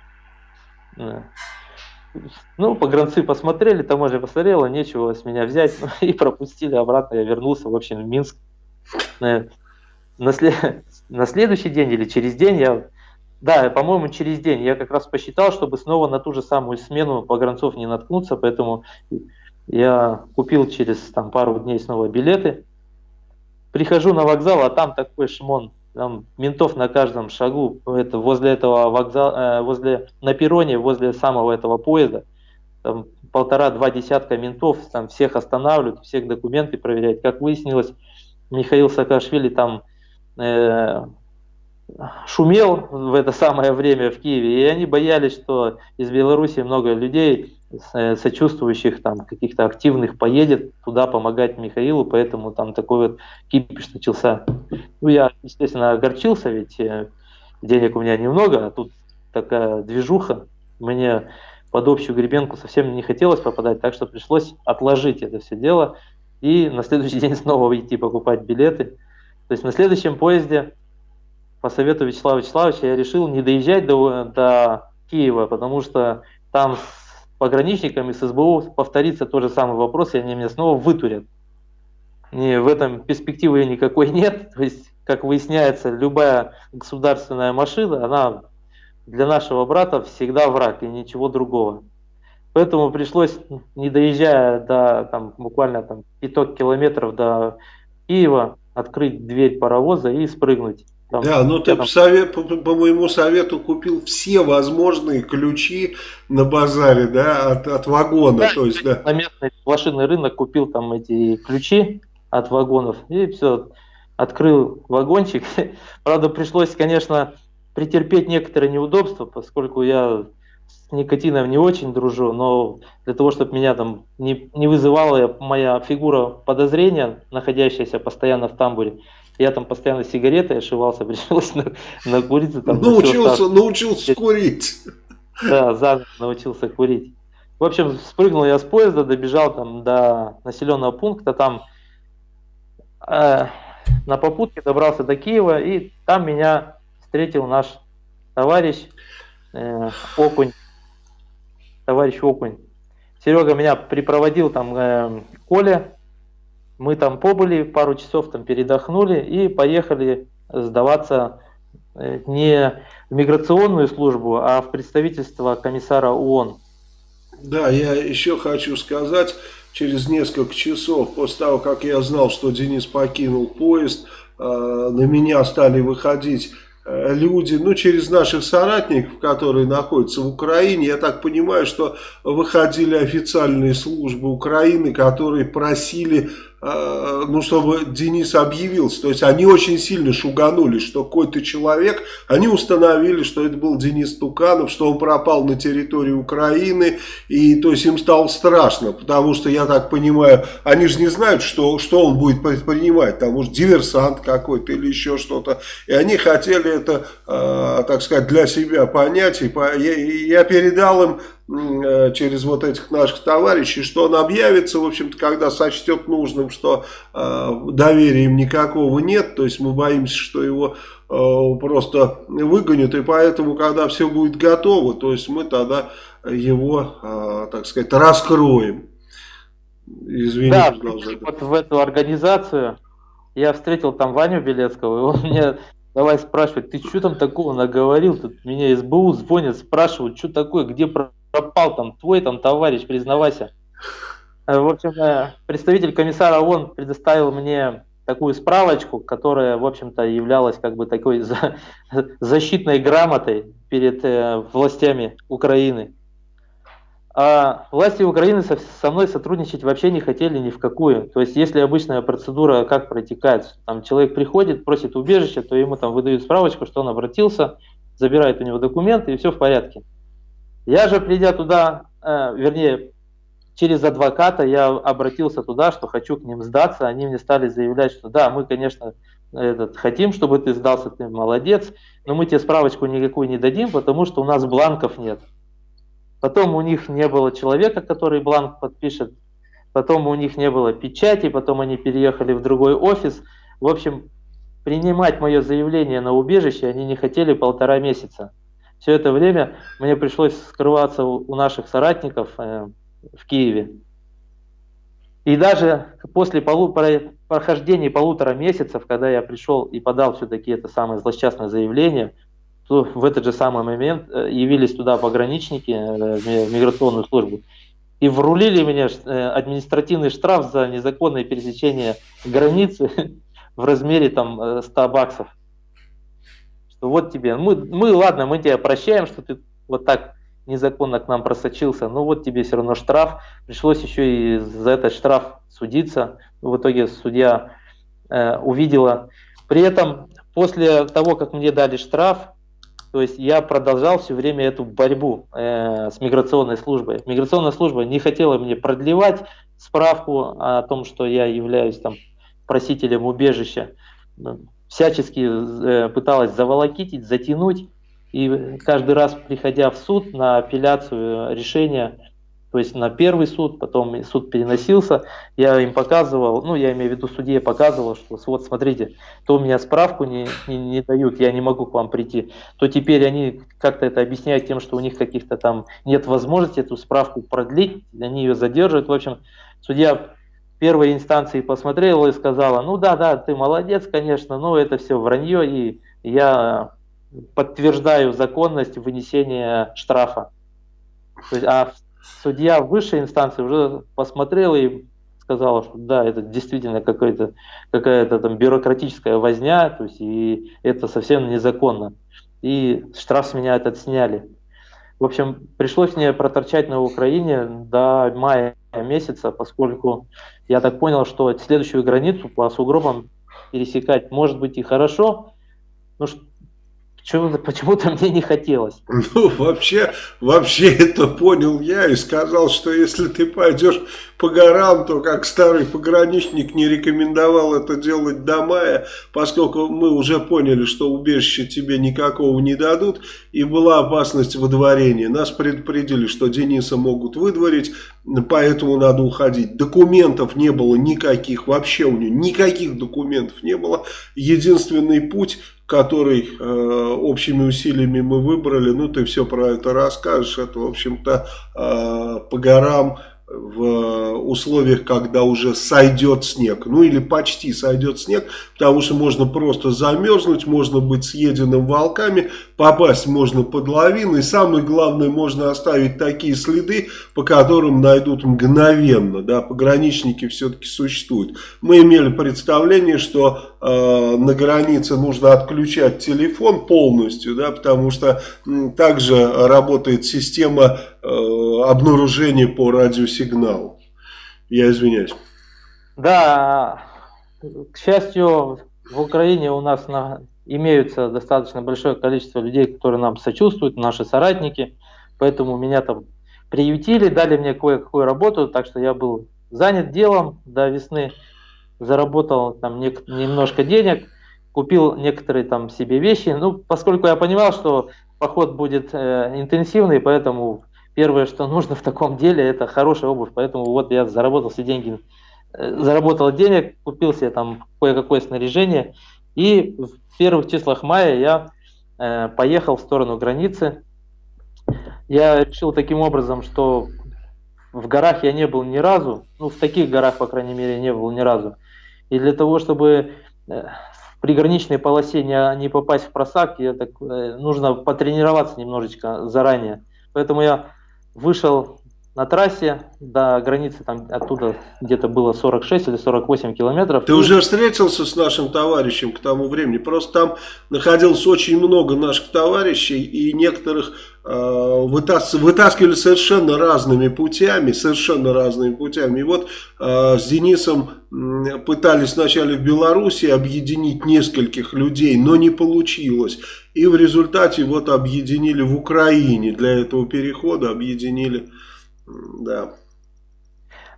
Ну, погранцы посмотрели, таможня посмотрела, нечего с меня взять, *laughs* ну, и пропустили обратно, я вернулся, в общем, в Минск. На, след... *laughs* на следующий день или через день я да, по-моему, через день. Я как раз посчитал, чтобы снова на ту же самую смену погранцов не наткнуться, поэтому я купил через там, пару дней снова билеты. Прихожу на вокзал, а там такой шмон. Там ментов на каждом шагу. Это возле этого вокзала, э, возле, на перроне, возле самого этого поезда. Там полтора-два десятка ментов, там всех останавливают, всех документы проверяют. Как выяснилось, Михаил Саакашвили там шумел в это самое время в Киеве, и они боялись, что из Беларуси много людей, э, сочувствующих, там, каких-то активных, поедет туда помогать Михаилу, поэтому там такой вот кипиш начался. Ну, я, естественно, огорчился, ведь э, денег у меня немного, а тут такая движуха, мне под общую гребенку совсем не хотелось попадать, так что пришлось отложить это все дело и на следующий *laughs* день снова идти покупать билеты. То есть на следующем поезде по совету Вячеслава Вячеславовича я решил не доезжать до, до Киева, потому что там с пограничниками, с СБУ повторится тот же самый вопрос, и они меня снова вытурят. И в этом перспективы никакой нет. То есть, как выясняется, любая государственная машина, она для нашего брата всегда враг и ничего другого. Поэтому пришлось, не доезжая до там, буквально там, пяток километров до Киева, открыть дверь паровоза и спрыгнуть. Там, да, ну ты там... совет, по, по моему совету купил все возможные ключи на базаре, да, от, от вагона. Да, то есть, да. На местный машинный рынок купил там эти ключи от вагонов и все, открыл вагончик. *laughs* Правда, пришлось, конечно, претерпеть некоторые неудобства, поскольку я с никотином не очень дружу, но для того, чтобы меня там не, не вызывала моя фигура подозрения, находящаяся постоянно в тамбуре, я там постоянно сигареты ошивался, *laughs* пришлось на, накуриться. Там, научился, научился курить. Да, за научился курить. В общем, спрыгнул я с поезда, добежал там до населенного пункта, там э, на попутке добрался до Киева, и там меня встретил наш товарищ э, Окунь, товарищ Окунь. Серега меня припроводил там э, Коля, мы там побыли, пару часов там передохнули и поехали сдаваться э, не в миграционную службу, а в представительство комиссара ООН. Да, я еще хочу сказать, через несколько часов после того, как я знал, что Денис покинул поезд, э, на меня стали выходить люди, ну, через наших соратников, которые находятся в Украине, я так понимаю, что выходили официальные службы Украины, которые просили Э, ну, чтобы Денис объявился. То есть они очень сильно шуганули, что какой-то человек, они установили, что это был Денис Туканов, что он пропал на территории Украины, и то есть им стало страшно, потому что, я так понимаю, они же не знают, что, что он будет предпринимать, там может диверсант какой-то или еще что-то, и они хотели это, э, так сказать, для себя понять, и по, я, я передал им Э, через вот этих наших товарищей, что он объявится, в общем-то, когда сочтет нужным, что э, доверия им никакого нет, то есть мы боимся, что его э, просто выгонят, и поэтому, когда все будет готово, то есть мы тогда его, э, так сказать, раскроем. Извини, да, вот в эту организацию я встретил там Ваню Белецкого, и он мне давай спрашивать, ты что там такого наговорил? Тут меня СБУ звонят, спрашивают, что такое, где пропал там твой там товарищ, признавайся. Э, в общем, э, представитель комиссара ООН предоставил мне такую справочку, которая, в общем-то, являлась как бы такой *laughs* защитной грамотой перед э, властями Украины. А власти Украины со, со мной сотрудничать вообще не хотели ни в какую. То есть, если обычная процедура как протекает, там человек приходит, просит убежище, то ему там выдают справочку, что он обратился, забирает у него документы и все в порядке. Я же, придя туда, э, вернее, через адвоката я обратился туда, что хочу к ним сдаться. Они мне стали заявлять, что да, мы, конечно, этот, хотим, чтобы ты сдался, ты молодец, но мы тебе справочку никакую не дадим, потому что у нас бланков нет. Потом у них не было человека, который бланк подпишет. Потом у них не было печати, потом они переехали в другой офис. В общем, принимать мое заявление на убежище они не хотели полтора месяца. Все это время мне пришлось скрываться у наших соратников э, в Киеве. И даже после полу, прохождения полутора месяцев, когда я пришел и подал все-таки это самое злосчастное заявление, то в этот же самый момент э, явились туда пограничники э, в миграционную службу и врулили мне административный штраф за незаконное пересечение границы *laughs* в размере там 100 баксов. Что вот тебе, мы, мы ладно, мы тебя прощаем, что ты вот так незаконно к нам просочился, но вот тебе все равно штраф. Пришлось еще и за этот штраф судиться. В итоге судья э, увидела. При этом после того, как мне дали штраф, то есть я продолжал все время эту борьбу э, с миграционной службой. Миграционная служба не хотела мне продлевать справку о том, что я являюсь там просителем убежища. Всячески э, пыталась заволокитить, затянуть. И каждый раз, приходя в суд на апелляцию решения, то есть на первый суд, потом суд переносился, я им показывал, ну я имею в виду судье показывал, что вот смотрите, то у меня справку не, не, не дают, я не могу к вам прийти, то теперь они как-то это объясняют тем, что у них каких-то там нет возможности эту справку продлить, они ее задерживают. В общем, судья первой инстанции посмотрела и сказала, ну да, да, ты молодец, конечно, но это все вранье, и я подтверждаю законность вынесения штрафа. То есть, а судья высшей инстанции уже посмотрела и сказала, что да, это действительно какая-то какая-то там бюрократическая возня, то есть и это совсем незаконно. И штраф с меня этот сняли. В общем, пришлось мне проторчать на Украине до мая месяца, поскольку я так понял, что следующую границу по сугробам пересекать может быть и хорошо, но почему-то мне не хотелось. *laughs* Ну, вообще, вообще это понял я и сказал, что если ты пойдешь по горам, то как старый пограничник не рекомендовал это делать до мая, поскольку мы уже поняли, что убежище тебе никакого не дадут, и была опасность выдворения. Нас предупредили, что Дениса могут выдворить, поэтому надо уходить. Документов не было никаких, вообще у него никаких документов не было. Единственный путь который э, общими усилиями мы выбрали, ну ты все про это расскажешь, это в общем-то э, по горам в условиях, когда уже сойдет снег, ну или почти сойдет снег, потому что можно просто замерзнуть, можно быть съеденным волками, попасть можно под лавину, и самое главное, можно оставить такие следы, по которым найдут мгновенно, да, пограничники все-таки существуют. Мы имели представление, что э, на границе нужно отключать телефон полностью, да, потому что э, также работает система э, обнаружения по радиосигналу. Я извиняюсь. Да, к счастью, в Украине у нас на, имеются достаточно большое количество людей, которые нам сочувствуют, наши соратники, поэтому меня там приютили, дали мне кое-какую работу, так что я был занят делом до весны, заработал там не, немножко денег, купил некоторые там себе вещи, ну, поскольку я понимал, что поход будет э, интенсивный, поэтому первое, что нужно в таком деле, это хорошая обувь, поэтому вот я заработал все деньги Э, заработал денег, купил себе там кое-какое снаряжение, и в первых числах мая я э, поехал в сторону границы. Я решил таким образом, что в горах я не был ни разу, ну, в таких горах, по крайней мере, не был ни разу. И для того, чтобы э, в приграничной полосе не, не попасть в просак, я так, э, нужно потренироваться немножечко заранее. Поэтому я вышел на трассе до границы, там оттуда где-то было 46 или 48 километров. Ты уже встретился с нашим товарищем к тому времени? Просто там находилось очень много наших товарищей, и некоторых э, вытас вытаскивали совершенно разными путями, совершенно разными путями. И вот э, с Денисом пытались вначале в Беларуси объединить нескольких людей, но не получилось. И в результате вот объединили в Украине, для этого перехода объединили да.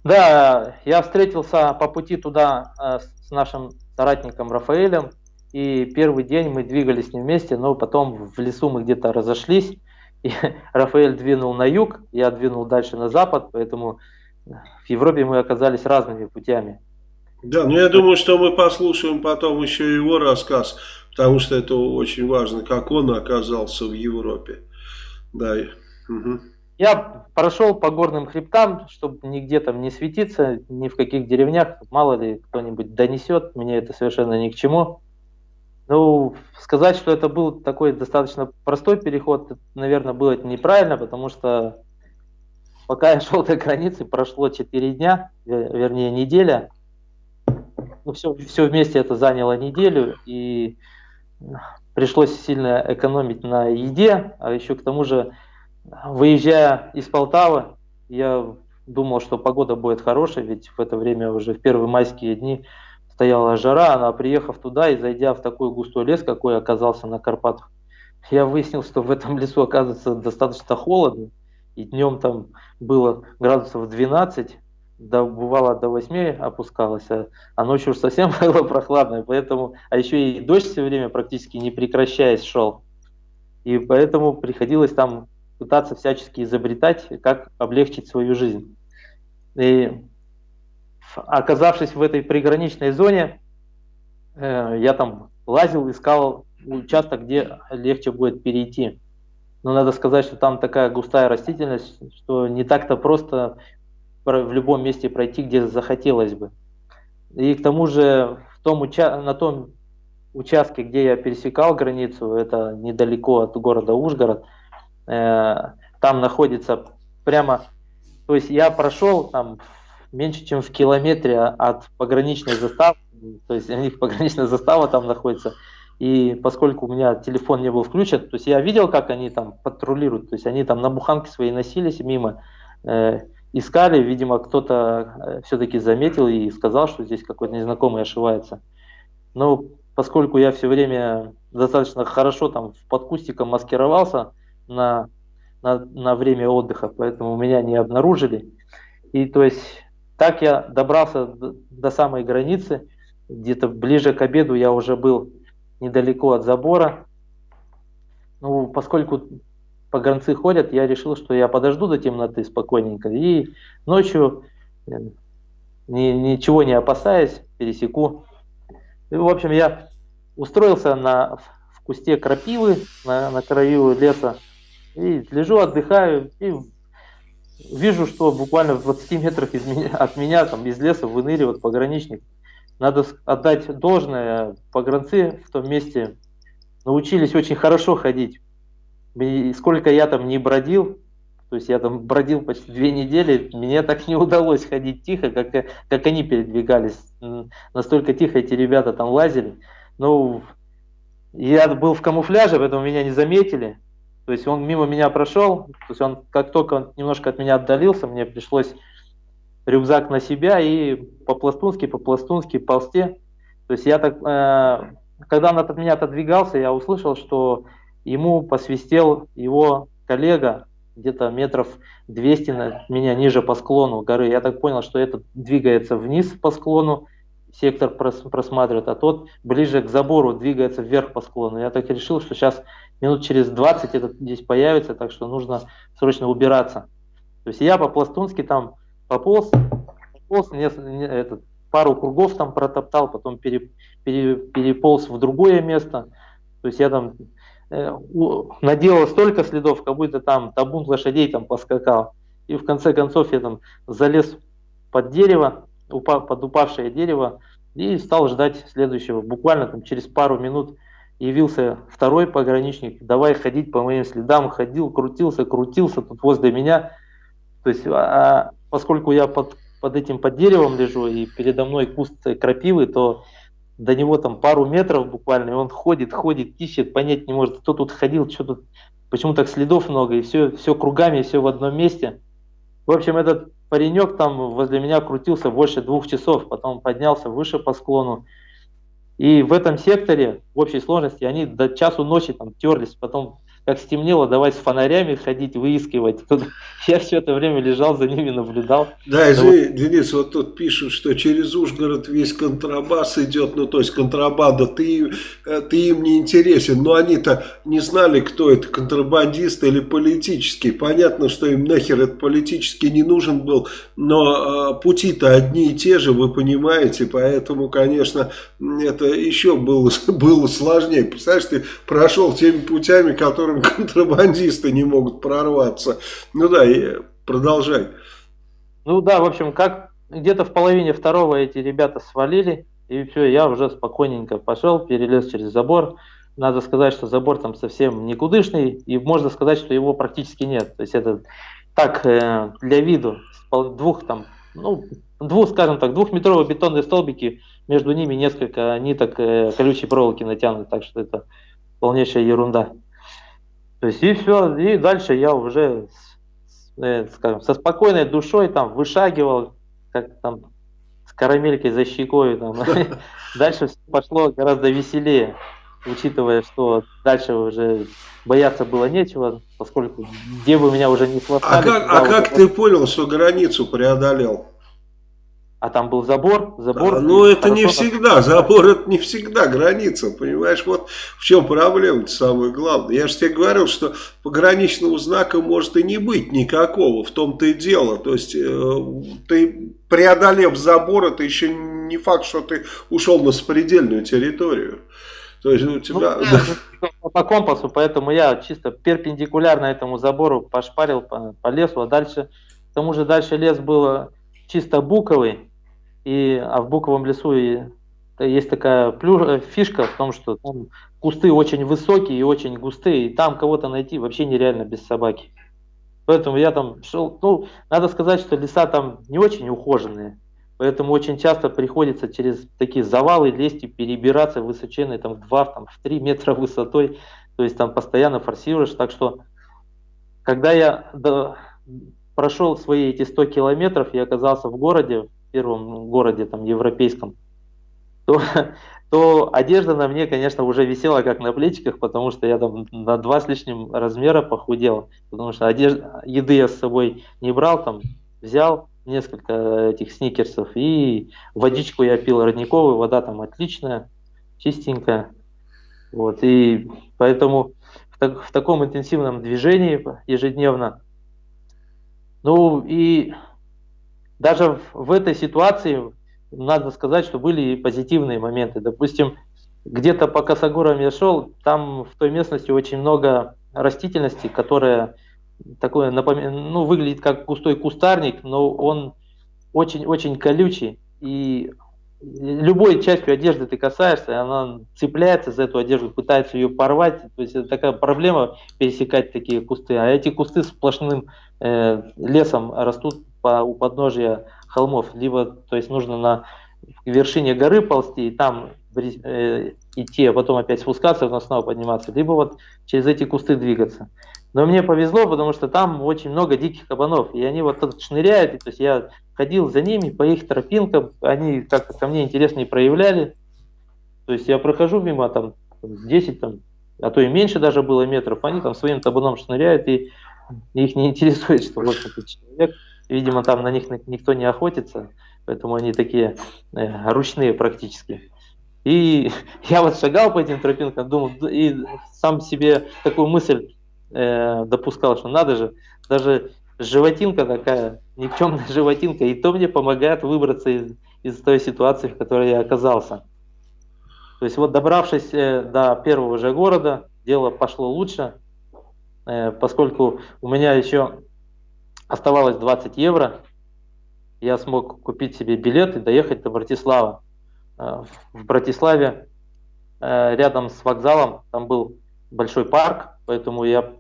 Да, я встретился по пути туда э, с нашим соратником Рафаэлем, и первый день мы двигались не вместе, но потом в лесу мы где-то разошлись, и *laughs* Рафаэль двинул на юг, я двинул дальше на запад, поэтому в Европе мы оказались разными путями. Да, ну я думаю, что мы послушаем потом еще его рассказ, потому что это очень важно, как он оказался в Европе. Да. Угу. Я прошел по горным хребтам, чтобы нигде там не светиться, ни в каких деревнях, мало ли кто-нибудь донесет, мне это совершенно ни к чему. Ну, сказать, что это был такой достаточно простой переход, наверное, было неправильно, потому что пока я шел до границы, прошло 4 дня, вернее неделя. Ну, все, все вместе это заняло неделю, и пришлось сильно экономить на еде, а еще к тому же Выезжая из Полтавы, я думал, что погода будет хорошая, ведь в это время уже в первые майские дни стояла жара, а приехав туда и зайдя в такой густой лес, какой оказался на Карпатах, я выяснил, что в этом лесу оказывается достаточно холодно, и днем там было градусов 12, да, бывало до 8 опускалось, а, а ночью уж совсем *laughs* было прохладно, поэтому, а еще и дождь все время практически не прекращаясь шел. И поэтому приходилось там пытаться всячески изобретать, как облегчить свою жизнь. И оказавшись в этой приграничной зоне, э, я там лазил, искал участок, где легче будет перейти. Но надо сказать, что там такая густая растительность, что не так-то просто в любом месте пройти, где захотелось бы. И к тому же в том уча на том участке, где я пересекал границу, это недалеко от города Ужгород, Э, там находится прямо, то есть я прошел там меньше, чем в километре от пограничной заставы, то есть *laughs* у них пограничная застава там находится, и поскольку у меня телефон не был включен, то есть я видел, как они там патрулируют, то есть они там на буханке свои носились мимо, э, искали, видимо, кто-то э, все-таки заметил и сказал, что здесь какой-то незнакомый ошивается. Но поскольку я все время достаточно хорошо там под кустиком маскировался, на, на, на время отдыха, поэтому меня не обнаружили. И то есть так я добрался до, до самой границы, где-то ближе к обеду я уже был недалеко от забора. Ну, поскольку погранцы ходят, я решил, что я подожду до темноты спокойненько и ночью, э, ни, ничего не опасаясь, пересеку. И, в общем, я устроился на, в кусте крапивы на, на краю леса, и лежу, отдыхаю, и вижу, что буквально в 20 метрах из меня, от меня, там, из леса выныривает пограничник. Надо отдать должное, погранцы в том месте научились очень хорошо ходить. Сколько я там не бродил, то есть я там бродил почти две недели, мне так не удалось ходить тихо, как, как они передвигались. Настолько тихо эти ребята там лазили. Ну, я был в камуфляже, поэтому меня не заметили. То есть он мимо меня прошел, то есть он как только он немножко от меня отдалился, мне пришлось рюкзак на себя и по-пластунски, по-пластунски ползти. То есть я так, э, когда он от меня отодвигался, я услышал, что ему посвистел его коллега где-то метров 200 на меня ниже по склону горы. Я так понял, что этот двигается вниз по склону, сектор просматривает, а тот ближе к забору двигается вверх по склону. Я так решил, что сейчас минут через 20 этот здесь появится, так что нужно срочно убираться. То есть я по-пластунски там пополз, пополз не, не, этот, пару кругов там протоптал, потом пере, пере, переполз в другое место. То есть я там наделал столько следов, как будто там табун лошадей там поскакал. И в конце концов я там залез под дерево, упа, под упавшее дерево, и стал ждать следующего. Буквально там через пару минут явился второй пограничник, давай ходить по моим следам, ходил, крутился, крутился тут возле меня. То есть, а, поскольку я под, под этим под деревом лежу и передо мной куст крапивы, то до него там пару метров буквально, и он ходит, ходит, ищет, понять не может, кто тут ходил, что тут, почему так следов много, и все, все кругами, все в одном месте. В общем, этот паренек там возле меня крутился больше двух часов, потом поднялся выше по склону. И в этом секторе в общей сложности они до часу ночи там терлись, потом как стемнело, давай с фонарями ходить, выискивать. Я все это время лежал за ними, наблюдал. Да, извини, вот... Денис, вот тут пишут, что через Ужгород весь контрабас идет, ну то есть контрабанда, ты, э, ты им не интересен, но они-то не знали, кто это, контрабандист или политический. Понятно, что им нахер это политически не нужен был, но э, пути-то одни и те же, вы понимаете, поэтому, конечно, это еще было, *laughs* было сложнее. Представляешь, ты прошел теми путями, которые которым *laughs* контрабандисты не могут прорваться. Ну да, и продолжай. Ну да, в общем, как где-то в половине второго эти ребята свалили, и все, я уже спокойненько пошел, перелез через забор. Надо сказать, что забор там совсем никудышный, и можно сказать, что его практически нет. То есть это так, э, для виду, двух там, ну, двух, скажем так, двухметровые бетонные столбики, между ними несколько ниток э, колючей проволоки натянуты, так что это полнейшая ерунда. То есть и все, и дальше я уже, э, скажем, со спокойной душой там вышагивал, как там с карамелькой за щекой. Там. *laughs* Дальше все пошло гораздо веселее, учитывая, что дальше уже бояться было нечего, поскольку где бы меня уже не хватали. А как, а как ты понял, что границу преодолел? А там был забор, забор. А, ну это не всегда, забор это не всегда граница, понимаешь, вот в чем проблема самое главное. Я же тебе говорил, что пограничного знака может и не быть никакого, в том-то и дело. То есть э, ты преодолев забор, это еще не факт, что ты ушел на сопредельную территорию. То есть у тебя... Ну, по компасу, поэтому я чисто перпендикулярно этому забору пошпарил по, по лесу, а дальше, к тому же дальше лес был чисто буковый, и, а в буковом лесу и, есть такая плюш, э, фишка в том, что там кусты очень высокие и очень густые, и там кого-то найти вообще нереально без собаки. Поэтому я там шел, ну, надо сказать, что леса там не очень ухоженные, поэтому очень часто приходится через такие завалы лезть и перебираться высоченные там в 2, там, в 3 метра высотой, то есть там постоянно форсируешь, так что когда я до, прошел свои эти 100 километров, я оказался в городе, первом городе там европейском, то, *laughs* то одежда на мне, конечно, уже висела как на плечиках, потому что я там на два с лишним размера похудел, потому что одежда, еды я с собой не брал, там взял несколько этих сникерсов и водичку я пил родниковую, вода там отличная, чистенькая, вот, и поэтому в, так, в таком интенсивном движении ежедневно, ну и даже в этой ситуации надо сказать, что были и позитивные моменты. Допустим, где-то по косогорам я шел, там в той местности очень много растительности, которая такое напом... ну, выглядит как густой кустарник, но он очень-очень колючий. И любой частью одежды ты касаешься, она цепляется за эту одежду, пытается ее порвать. То есть это такая проблема пересекать такие кусты. А эти кусты сплошным э, лесом растут по, у подножия холмов, либо то есть нужно на вершине горы ползти и там э, идти, а потом опять спускаться, но снова подниматься, либо вот через эти кусты двигаться. Но мне повезло, потому что там очень много диких кабанов, и они вот тут шныряют, и, то есть я ходил за ними по их тропинкам, они как-то ко мне интересно и проявляли. То есть я прохожу мимо там 10, там, а то и меньше даже было метров, они там своим табуном шныряют, и их не интересует, что вот *laughs* этот человек Видимо, там на них никто не охотится, поэтому они такие э, ручные практически. И *laughs* я вот шагал по этим тропинкам, думал, и сам себе такую мысль э, допускал, что надо же, даже животинка такая, никчемная *laughs* животинка, и то мне помогает выбраться из, из той ситуации, в которой я оказался. То есть вот добравшись э, до первого же города, дело пошло лучше, э, поскольку у меня еще оставалось 20 евро. Я смог купить себе билет и доехать до Братислава. Э, в Братиславе э, рядом с вокзалом там был большой парк, поэтому я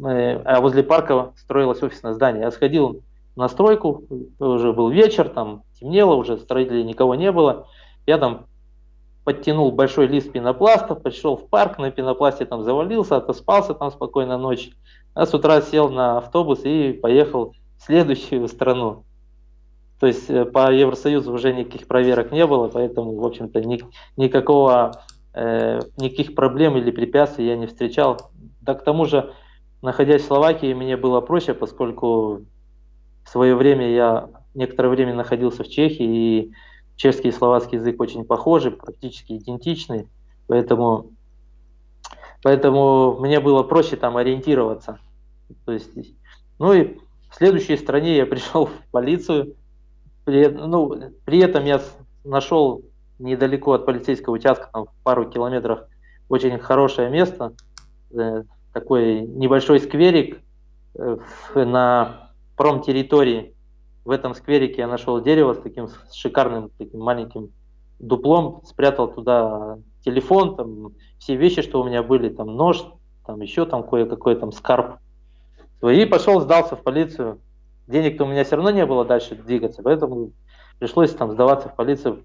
а возле парка строилось офисное здание. Я сходил на стройку, уже был вечер, там темнело, уже строителей никого не было. Я там подтянул большой лист пенопласта, пришел в парк, на пенопласте там завалился, отоспался там спокойно ночь. А с утра сел на автобус и поехал в следующую страну. То есть э, по Евросоюзу уже никаких проверок не было, поэтому, в общем-то, ни, никакого, э, никаких проблем или препятствий я не встречал. Да к тому же, находясь в Словакии, мне было проще, поскольку в свое время я некоторое время находился в Чехии, и чешский и словацкий язык очень похожи, практически идентичны, поэтому, поэтому мне было проще там ориентироваться. То есть, ну и в следующей стране я *laughs* пришел в полицию. При, ну, при этом я нашел недалеко от полицейского участка, там, в пару километрах, очень хорошее место, э, такой небольшой скверик э, на промтерритории. В этом скверике я нашел дерево с таким шикарным таким маленьким дуплом, спрятал туда телефон, там, все вещи, что у меня были, там нож, там еще там кое-какой там скарб и пошел, сдался в полицию. Денег-то у меня все равно не было дальше двигаться, поэтому пришлось там сдаваться в полицию.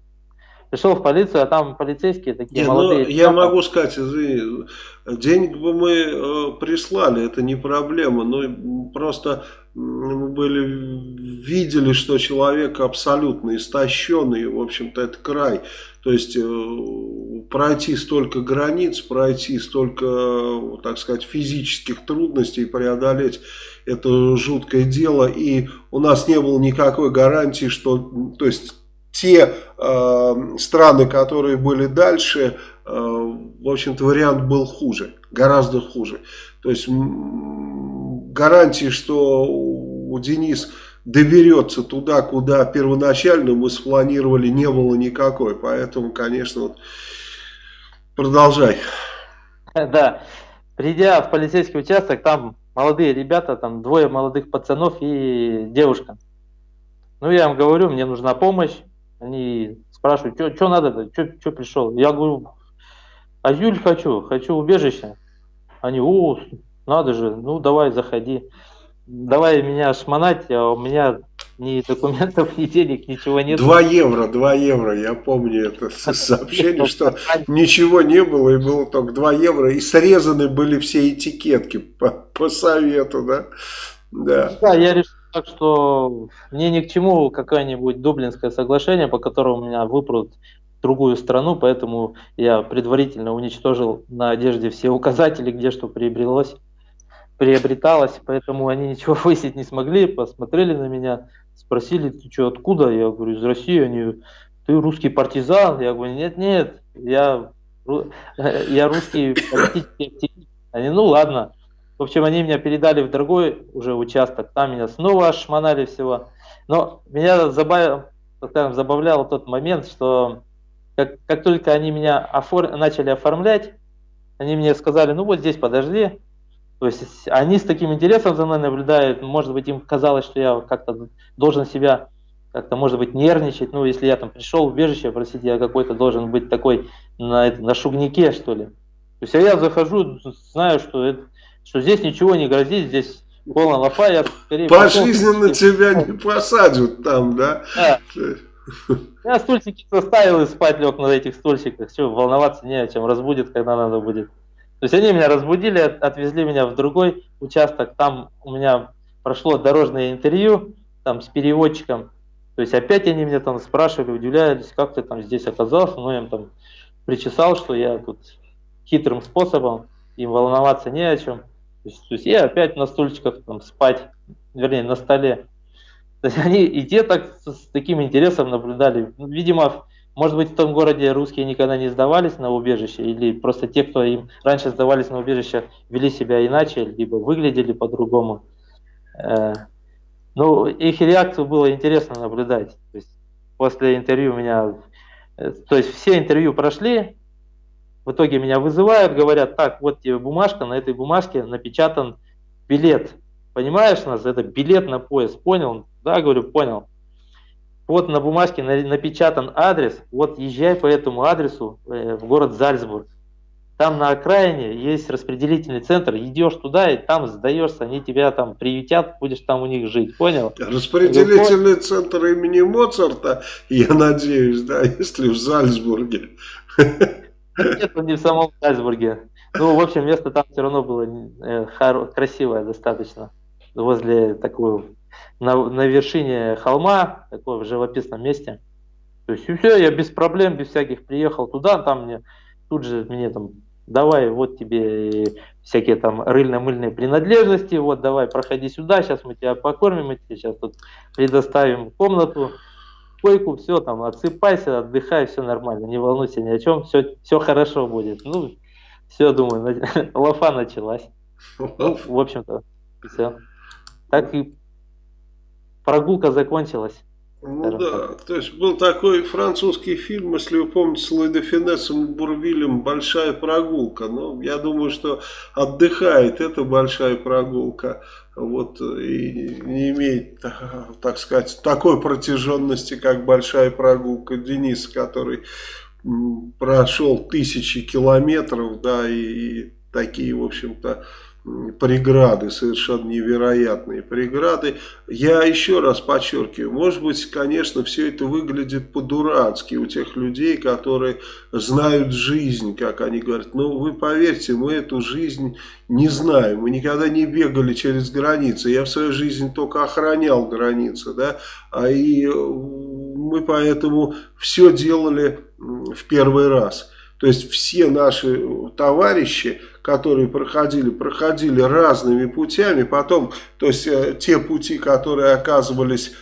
Пришел в полицию, а там полицейские такие не, ну, молодые. Ну, я могу сказать, извини, денег бы мы э, прислали, это не проблема, но просто мы были, видели, что человек абсолютно истощенный, в общем-то это край. То есть э, пройти столько границ, пройти столько, так сказать, физических трудностей, преодолеть это жуткое дело. И у нас не было никакой гарантии, что, то есть те э, страны, которые были дальше, э, в общем-то вариант был хуже, гораздо хуже. То есть гарантии, что у Денис доберется туда, куда первоначально мы спланировали, не было никакой. Поэтому, конечно, вот, продолжай. Да, придя в полицейский участок, там молодые ребята, там двое молодых пацанов и девушка. Ну, я им говорю, мне нужна помощь. Они спрашивают, что надо, что пришел? Я говорю, азюль хочу, хочу убежище. Они, о, надо же, ну давай, заходи давай меня шмонать, а у меня ни документов, ни денег, ничего нет. Два евро, два евро, я помню это *laughs* сообщение, что ничего не было, и было только два евро, и срезаны были все этикетки по, по совету, да? Да. да, я решил так, что мне ни к чему какое-нибудь Дублинское соглашение, по которому меня выпрут в другую страну, поэтому я предварительно уничтожил на одежде все указатели, где что приобрелось приобреталось, поэтому они ничего *laughs* выяснить не смогли, посмотрели на меня, спросили, ты что, откуда? Я говорю, из России. Они, ты русский партизан? Я говорю, нет, нет, я, *laughs* я русский политический активист. Они, ну ладно. В общем, они меня передали в другой уже участок, там меня снова шмонали всего. Но меня скажем, забавлял тот момент, что как, как только они меня офор... начали оформлять, они мне сказали, ну вот здесь подожди, то есть они с таким интересом за мной наблюдают, может быть, им казалось, что я как-то должен себя как-то, может быть, нервничать. Ну, если я там пришел в убежище, простите, я какой-то должен быть такой на, на шугнике, что ли. То есть я захожу, знаю, что, это, что здесь ничего не грозит, здесь полная лапа, я скорее... Пожизненно потом... тебя не посадят там, да? да. Я стульчики составил и спать лег на этих стульчиках. Все, волноваться не о чем, разбудит, когда надо будет. То есть они меня разбудили, отвезли меня в другой участок, там у меня прошло дорожное интервью там с переводчиком, то есть опять они меня там спрашивали, удивлялись, как ты там здесь оказался, ну я им там причесал, что я тут хитрым способом, им волноваться не о чем. То есть, то есть я опять на стульчиках там спать, вернее на столе. То есть они и те так с таким интересом наблюдали. Видимо, может быть, в том городе русские никогда не сдавались на убежище, или просто те, кто им раньше сдавались на убежище, вели себя иначе, либо выглядели по-другому. Э, ну, их реакцию было интересно наблюдать. То есть после интервью меня... Э, то есть все интервью прошли, в итоге меня вызывают, говорят, так, вот тебе бумажка, на этой бумажке напечатан билет понимаешь нас, это билет на поезд, понял? Да, говорю, понял. Вот на бумажке напечатан адрес, вот езжай по этому адресу э, в город Зальцбург. Там на окраине есть распределительный центр, идешь туда и там сдаешься, они тебя там приютят, будешь там у них жить, понял? Распределительный центр имени Моцарта, я надеюсь, да, *laughs* если в Зальцбурге. Нет, он не в самом Зальцбурге. Ну, в общем, место там все равно было э, красивое достаточно, возле такого, на, на вершине холма, такого в живописном месте. То есть и все, я без проблем, без всяких приехал туда, там мне тут же мне там давай, вот тебе всякие там рыльно-мыльные принадлежности, вот давай, проходи сюда, сейчас мы тебя покормим, мы тебе сейчас тут предоставим комнату, койку, все там, отсыпайся, отдыхай, все нормально, не волнуйся ни о чем, все, все хорошо будет. Ну, все, думаю, *laughs* лафа началась. Ну, в общем-то, все. Так и прогулка закончилась. Ну да, то есть был такой французский фильм, если вы помните, с Луи Финессом Бурвилем «Большая прогулка». Но я думаю, что отдыхает эта большая прогулка. Вот и не имеет, *laughs* так сказать, такой протяженности, как большая прогулка Дениса, который прошел тысячи километров, да, и, и такие, в общем-то, преграды, совершенно невероятные преграды. Я еще раз подчеркиваю, может быть, конечно, все это выглядит по-дурацки у тех людей, которые знают жизнь, как они говорят. Но вы поверьте, мы эту жизнь не знаем, мы никогда не бегали через границы. Я в своей жизни только охранял границы, да, а и мы поэтому все делали в первый раз. То есть все наши товарищи, которые проходили, проходили разными путями. Потом, то есть э, те пути, которые оказывались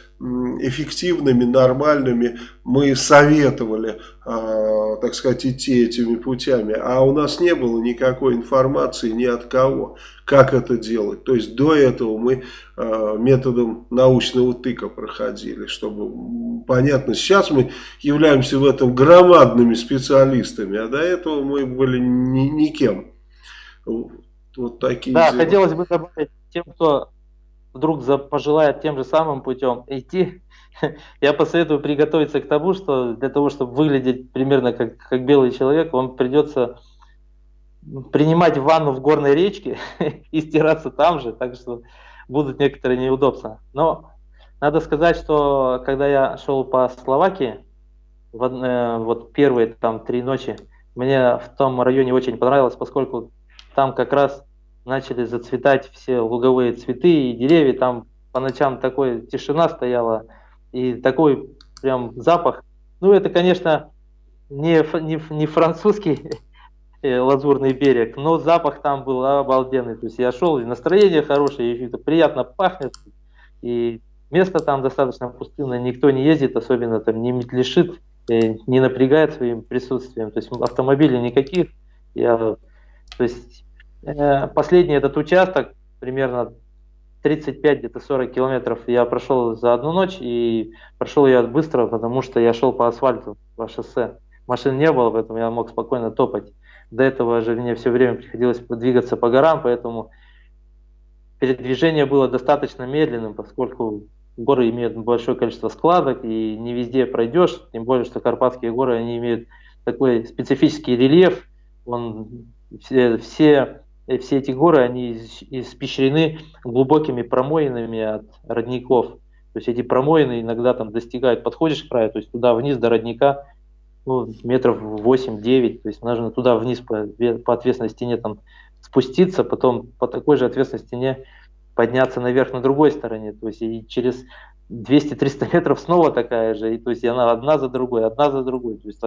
эффективными, нормальными, мы советовали, э, так сказать, идти этими путями. А у нас не было никакой информации ни от кого, как это делать. То есть до этого мы э, методом научного тыка проходили, чтобы понятно. Сейчас мы являемся в этом громадными специалистами, а до этого мы были ни, никем. Вот такие Да, дела. хотелось бы добавить тем, кто вдруг пожелает тем же самым путем идти, *laughs* я посоветую приготовиться к тому, что для того, чтобы выглядеть примерно как, как белый человек, вам придется принимать ванну в горной речке *laughs* и стираться там же, так что будут некоторые неудобства. Но надо сказать, что когда я шел по Словакии, в, э, вот первые там три ночи, мне в том районе очень понравилось, поскольку там как раз начали зацветать все луговые цветы и деревья, там по ночам такой тишина стояла и такой прям запах. Ну, это, конечно, не, не, не французский *laughs* э, лазурный берег, но запах там был обалденный. То есть я шел, и настроение хорошее, и это приятно пахнет, и место там достаточно пустынное, никто не ездит, особенно там не метлешит, э, не напрягает своим присутствием. То есть автомобилей никаких. Я, то есть последний этот участок, примерно 35, где-то 40 километров я прошел за одну ночь, и прошел я быстро, потому что я шел по асфальту, по шоссе. Машин не было, поэтому я мог спокойно топать. До этого же мне все время приходилось двигаться по горам, поэтому передвижение было достаточно медленным, поскольку горы имеют большое количество складок, и не везде пройдешь, тем более, что Карпатские горы, они имеют такой специфический рельеф, он, все, все все эти горы, они испещрены глубокими промоинами от родников. То есть эти промоины иногда там достигают, подходишь к краю, то есть туда вниз до родника, ну, метров 8-9, то есть нужно туда вниз по, по ответственной стене там спуститься, потом по такой же ответственной стене подняться наверх на другой стороне, то есть и через 200-300 *laughs* метров снова такая же, и то есть она одна за другой, одна за другой, то есть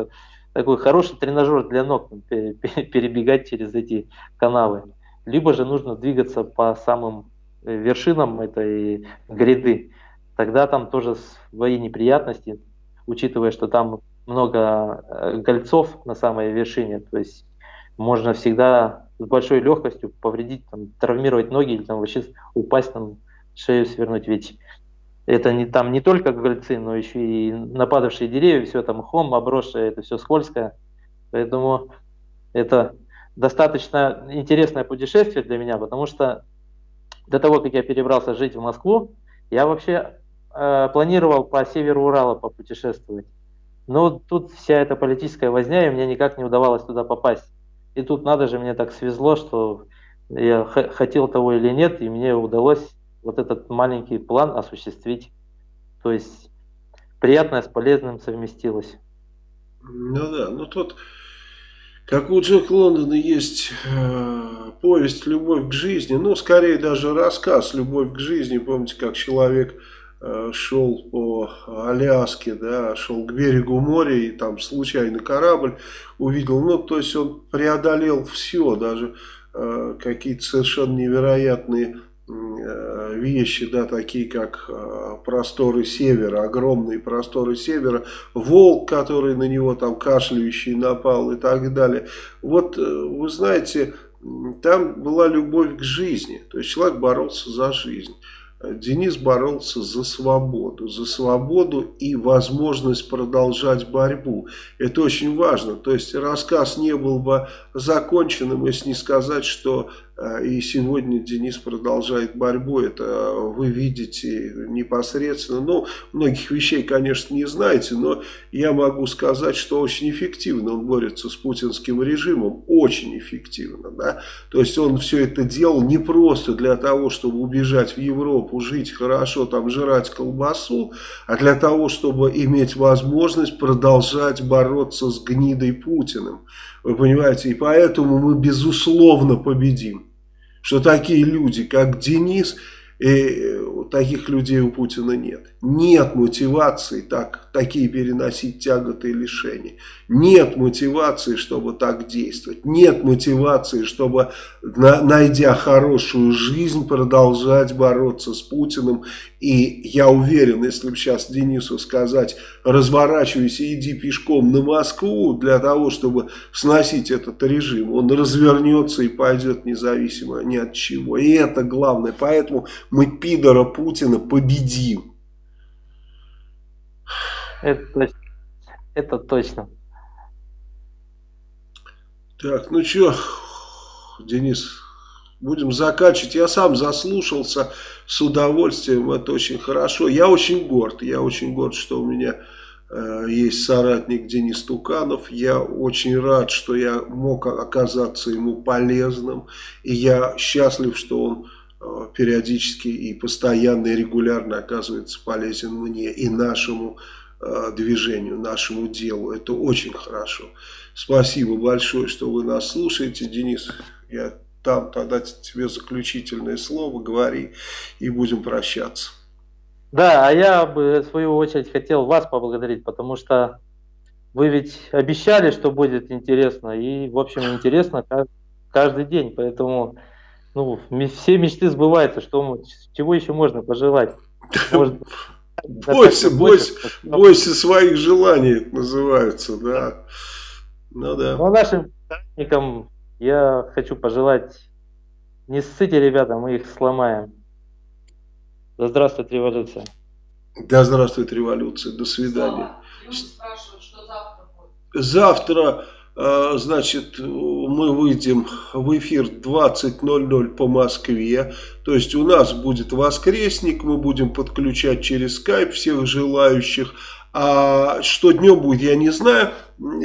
такой хороший тренажер для ног, перебегать через эти канавы. Либо же нужно двигаться по самым э, вершинам этой гряды. Тогда там тоже свои неприятности, учитывая, что там много э, гольцов на самой вершине, то есть можно всегда с большой легкостью повредить, там, травмировать ноги или там вообще упасть, там, шею свернуть. Ведь это не там не только гольцы, но еще и нападавшие деревья, все там хом обросшее, это все скользкое. Поэтому это достаточно интересное путешествие для меня, потому что до того, как я перебрался жить в Москву, я вообще э, планировал по северу Урала попутешествовать. Но тут вся эта политическая возня, и мне никак не удавалось туда попасть. И тут надо же, мне так свезло, что я хотел того или нет, и мне удалось вот этот маленький план осуществить. То есть приятное с полезным совместилось. Ну да, ну тут, как у Джека Лондона есть э, повесть «Любовь к жизни», ну скорее даже рассказ «Любовь к жизни», помните, как человек э, шел по Аляске, да, шел к берегу моря и там случайно корабль увидел, ну то есть он преодолел все, даже э, какие-то совершенно невероятные вещи, да, такие как э, просторы севера, огромные просторы севера, волк, который на него там кашляющий напал и так далее. Вот, э, вы знаете, там была любовь к жизни, то есть человек боролся за жизнь. Денис боролся за свободу, за свободу и возможность продолжать борьбу. Это очень важно. То есть рассказ не был бы законченным, если не сказать, что и сегодня Денис продолжает борьбу, это вы видите непосредственно. Ну, многих вещей, конечно, не знаете, но я могу сказать, что очень эффективно он борется с путинским режимом, очень эффективно. Да? То есть он все это делал не просто для того, чтобы убежать в Европу, жить хорошо, там жрать колбасу, а для того, чтобы иметь возможность продолжать бороться с гнидой Путиным. Вы понимаете, и поэтому мы безусловно победим. Что такие люди, как Денис, и э, таких людей у Путина нет. Нет мотивации так, такие переносить тяготы и лишения. Нет мотивации, чтобы так действовать. Нет мотивации, чтобы, на, найдя хорошую жизнь, продолжать бороться с Путиным. И я уверен, если бы сейчас Денису сказать, разворачивайся и иди пешком на Москву для того, чтобы сносить этот режим, он развернется и пойдет независимо ни от чего. И это главное. Поэтому мы пидора Путина победим. Это точно. Это точно. Так, ну что, Денис, будем заканчивать. Я сам заслушался с удовольствием, это очень хорошо. Я очень горд, я очень горд, что у меня э, есть соратник Денис Туканов. Я очень рад, что я мог оказаться ему полезным. И я счастлив, что он э, периодически и постоянно и регулярно оказывается полезен мне и нашему Э, движению, нашему делу. Это очень хорошо. Спасибо большое, что вы нас слушаете. Денис, я там тогда тебе заключительное слово, говори и будем прощаться. Да, а я бы в свою очередь хотел вас поблагодарить, потому что вы ведь обещали, что будет интересно, и в общем интересно каждый день, поэтому ну, все мечты сбываются, что, чего еще можно пожелать? Может, *laughs* Бойся, бойся, бойся своих желаний, это называется, да. Ну да. Ну, нашим соратникам я хочу пожелать, не ссыте, ребята, мы их сломаем. Да здравствует революция. Да здравствует революция, до свидания. Завтра а, значит, мы выйдем в эфир 20.00 по Москве. То есть у нас будет воскресник, мы будем подключать через скайп всех желающих. А что днем будет, я не знаю.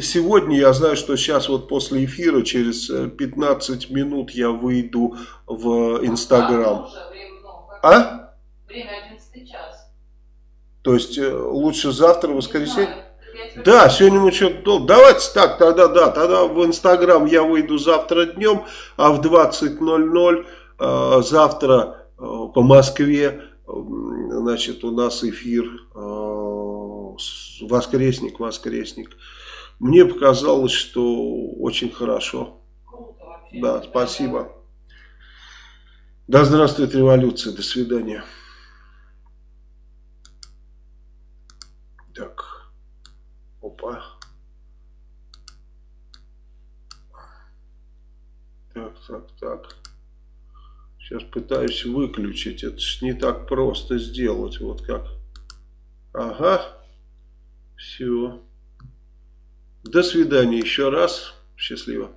Сегодня я знаю, что сейчас вот после эфира, через 15 минут я выйду в Инстаграм. А? Время 11 час. То есть э, лучше завтра, воскресенье? Да, сегодня мы что-то... Давайте так, тогда да, тогда в Инстаграм я выйду завтра днем, а в 20.00 э, завтра э, по Москве, э, значит, у нас эфир э, воскресник, воскресник. Мне показалось, что очень хорошо. Да, спасибо. Да здравствует революция. До свидания. Так. Опа. Так, так, так. Сейчас пытаюсь выключить. Это ж не так просто сделать. Вот как. Ага. Все. До свидания еще раз. Счастливо.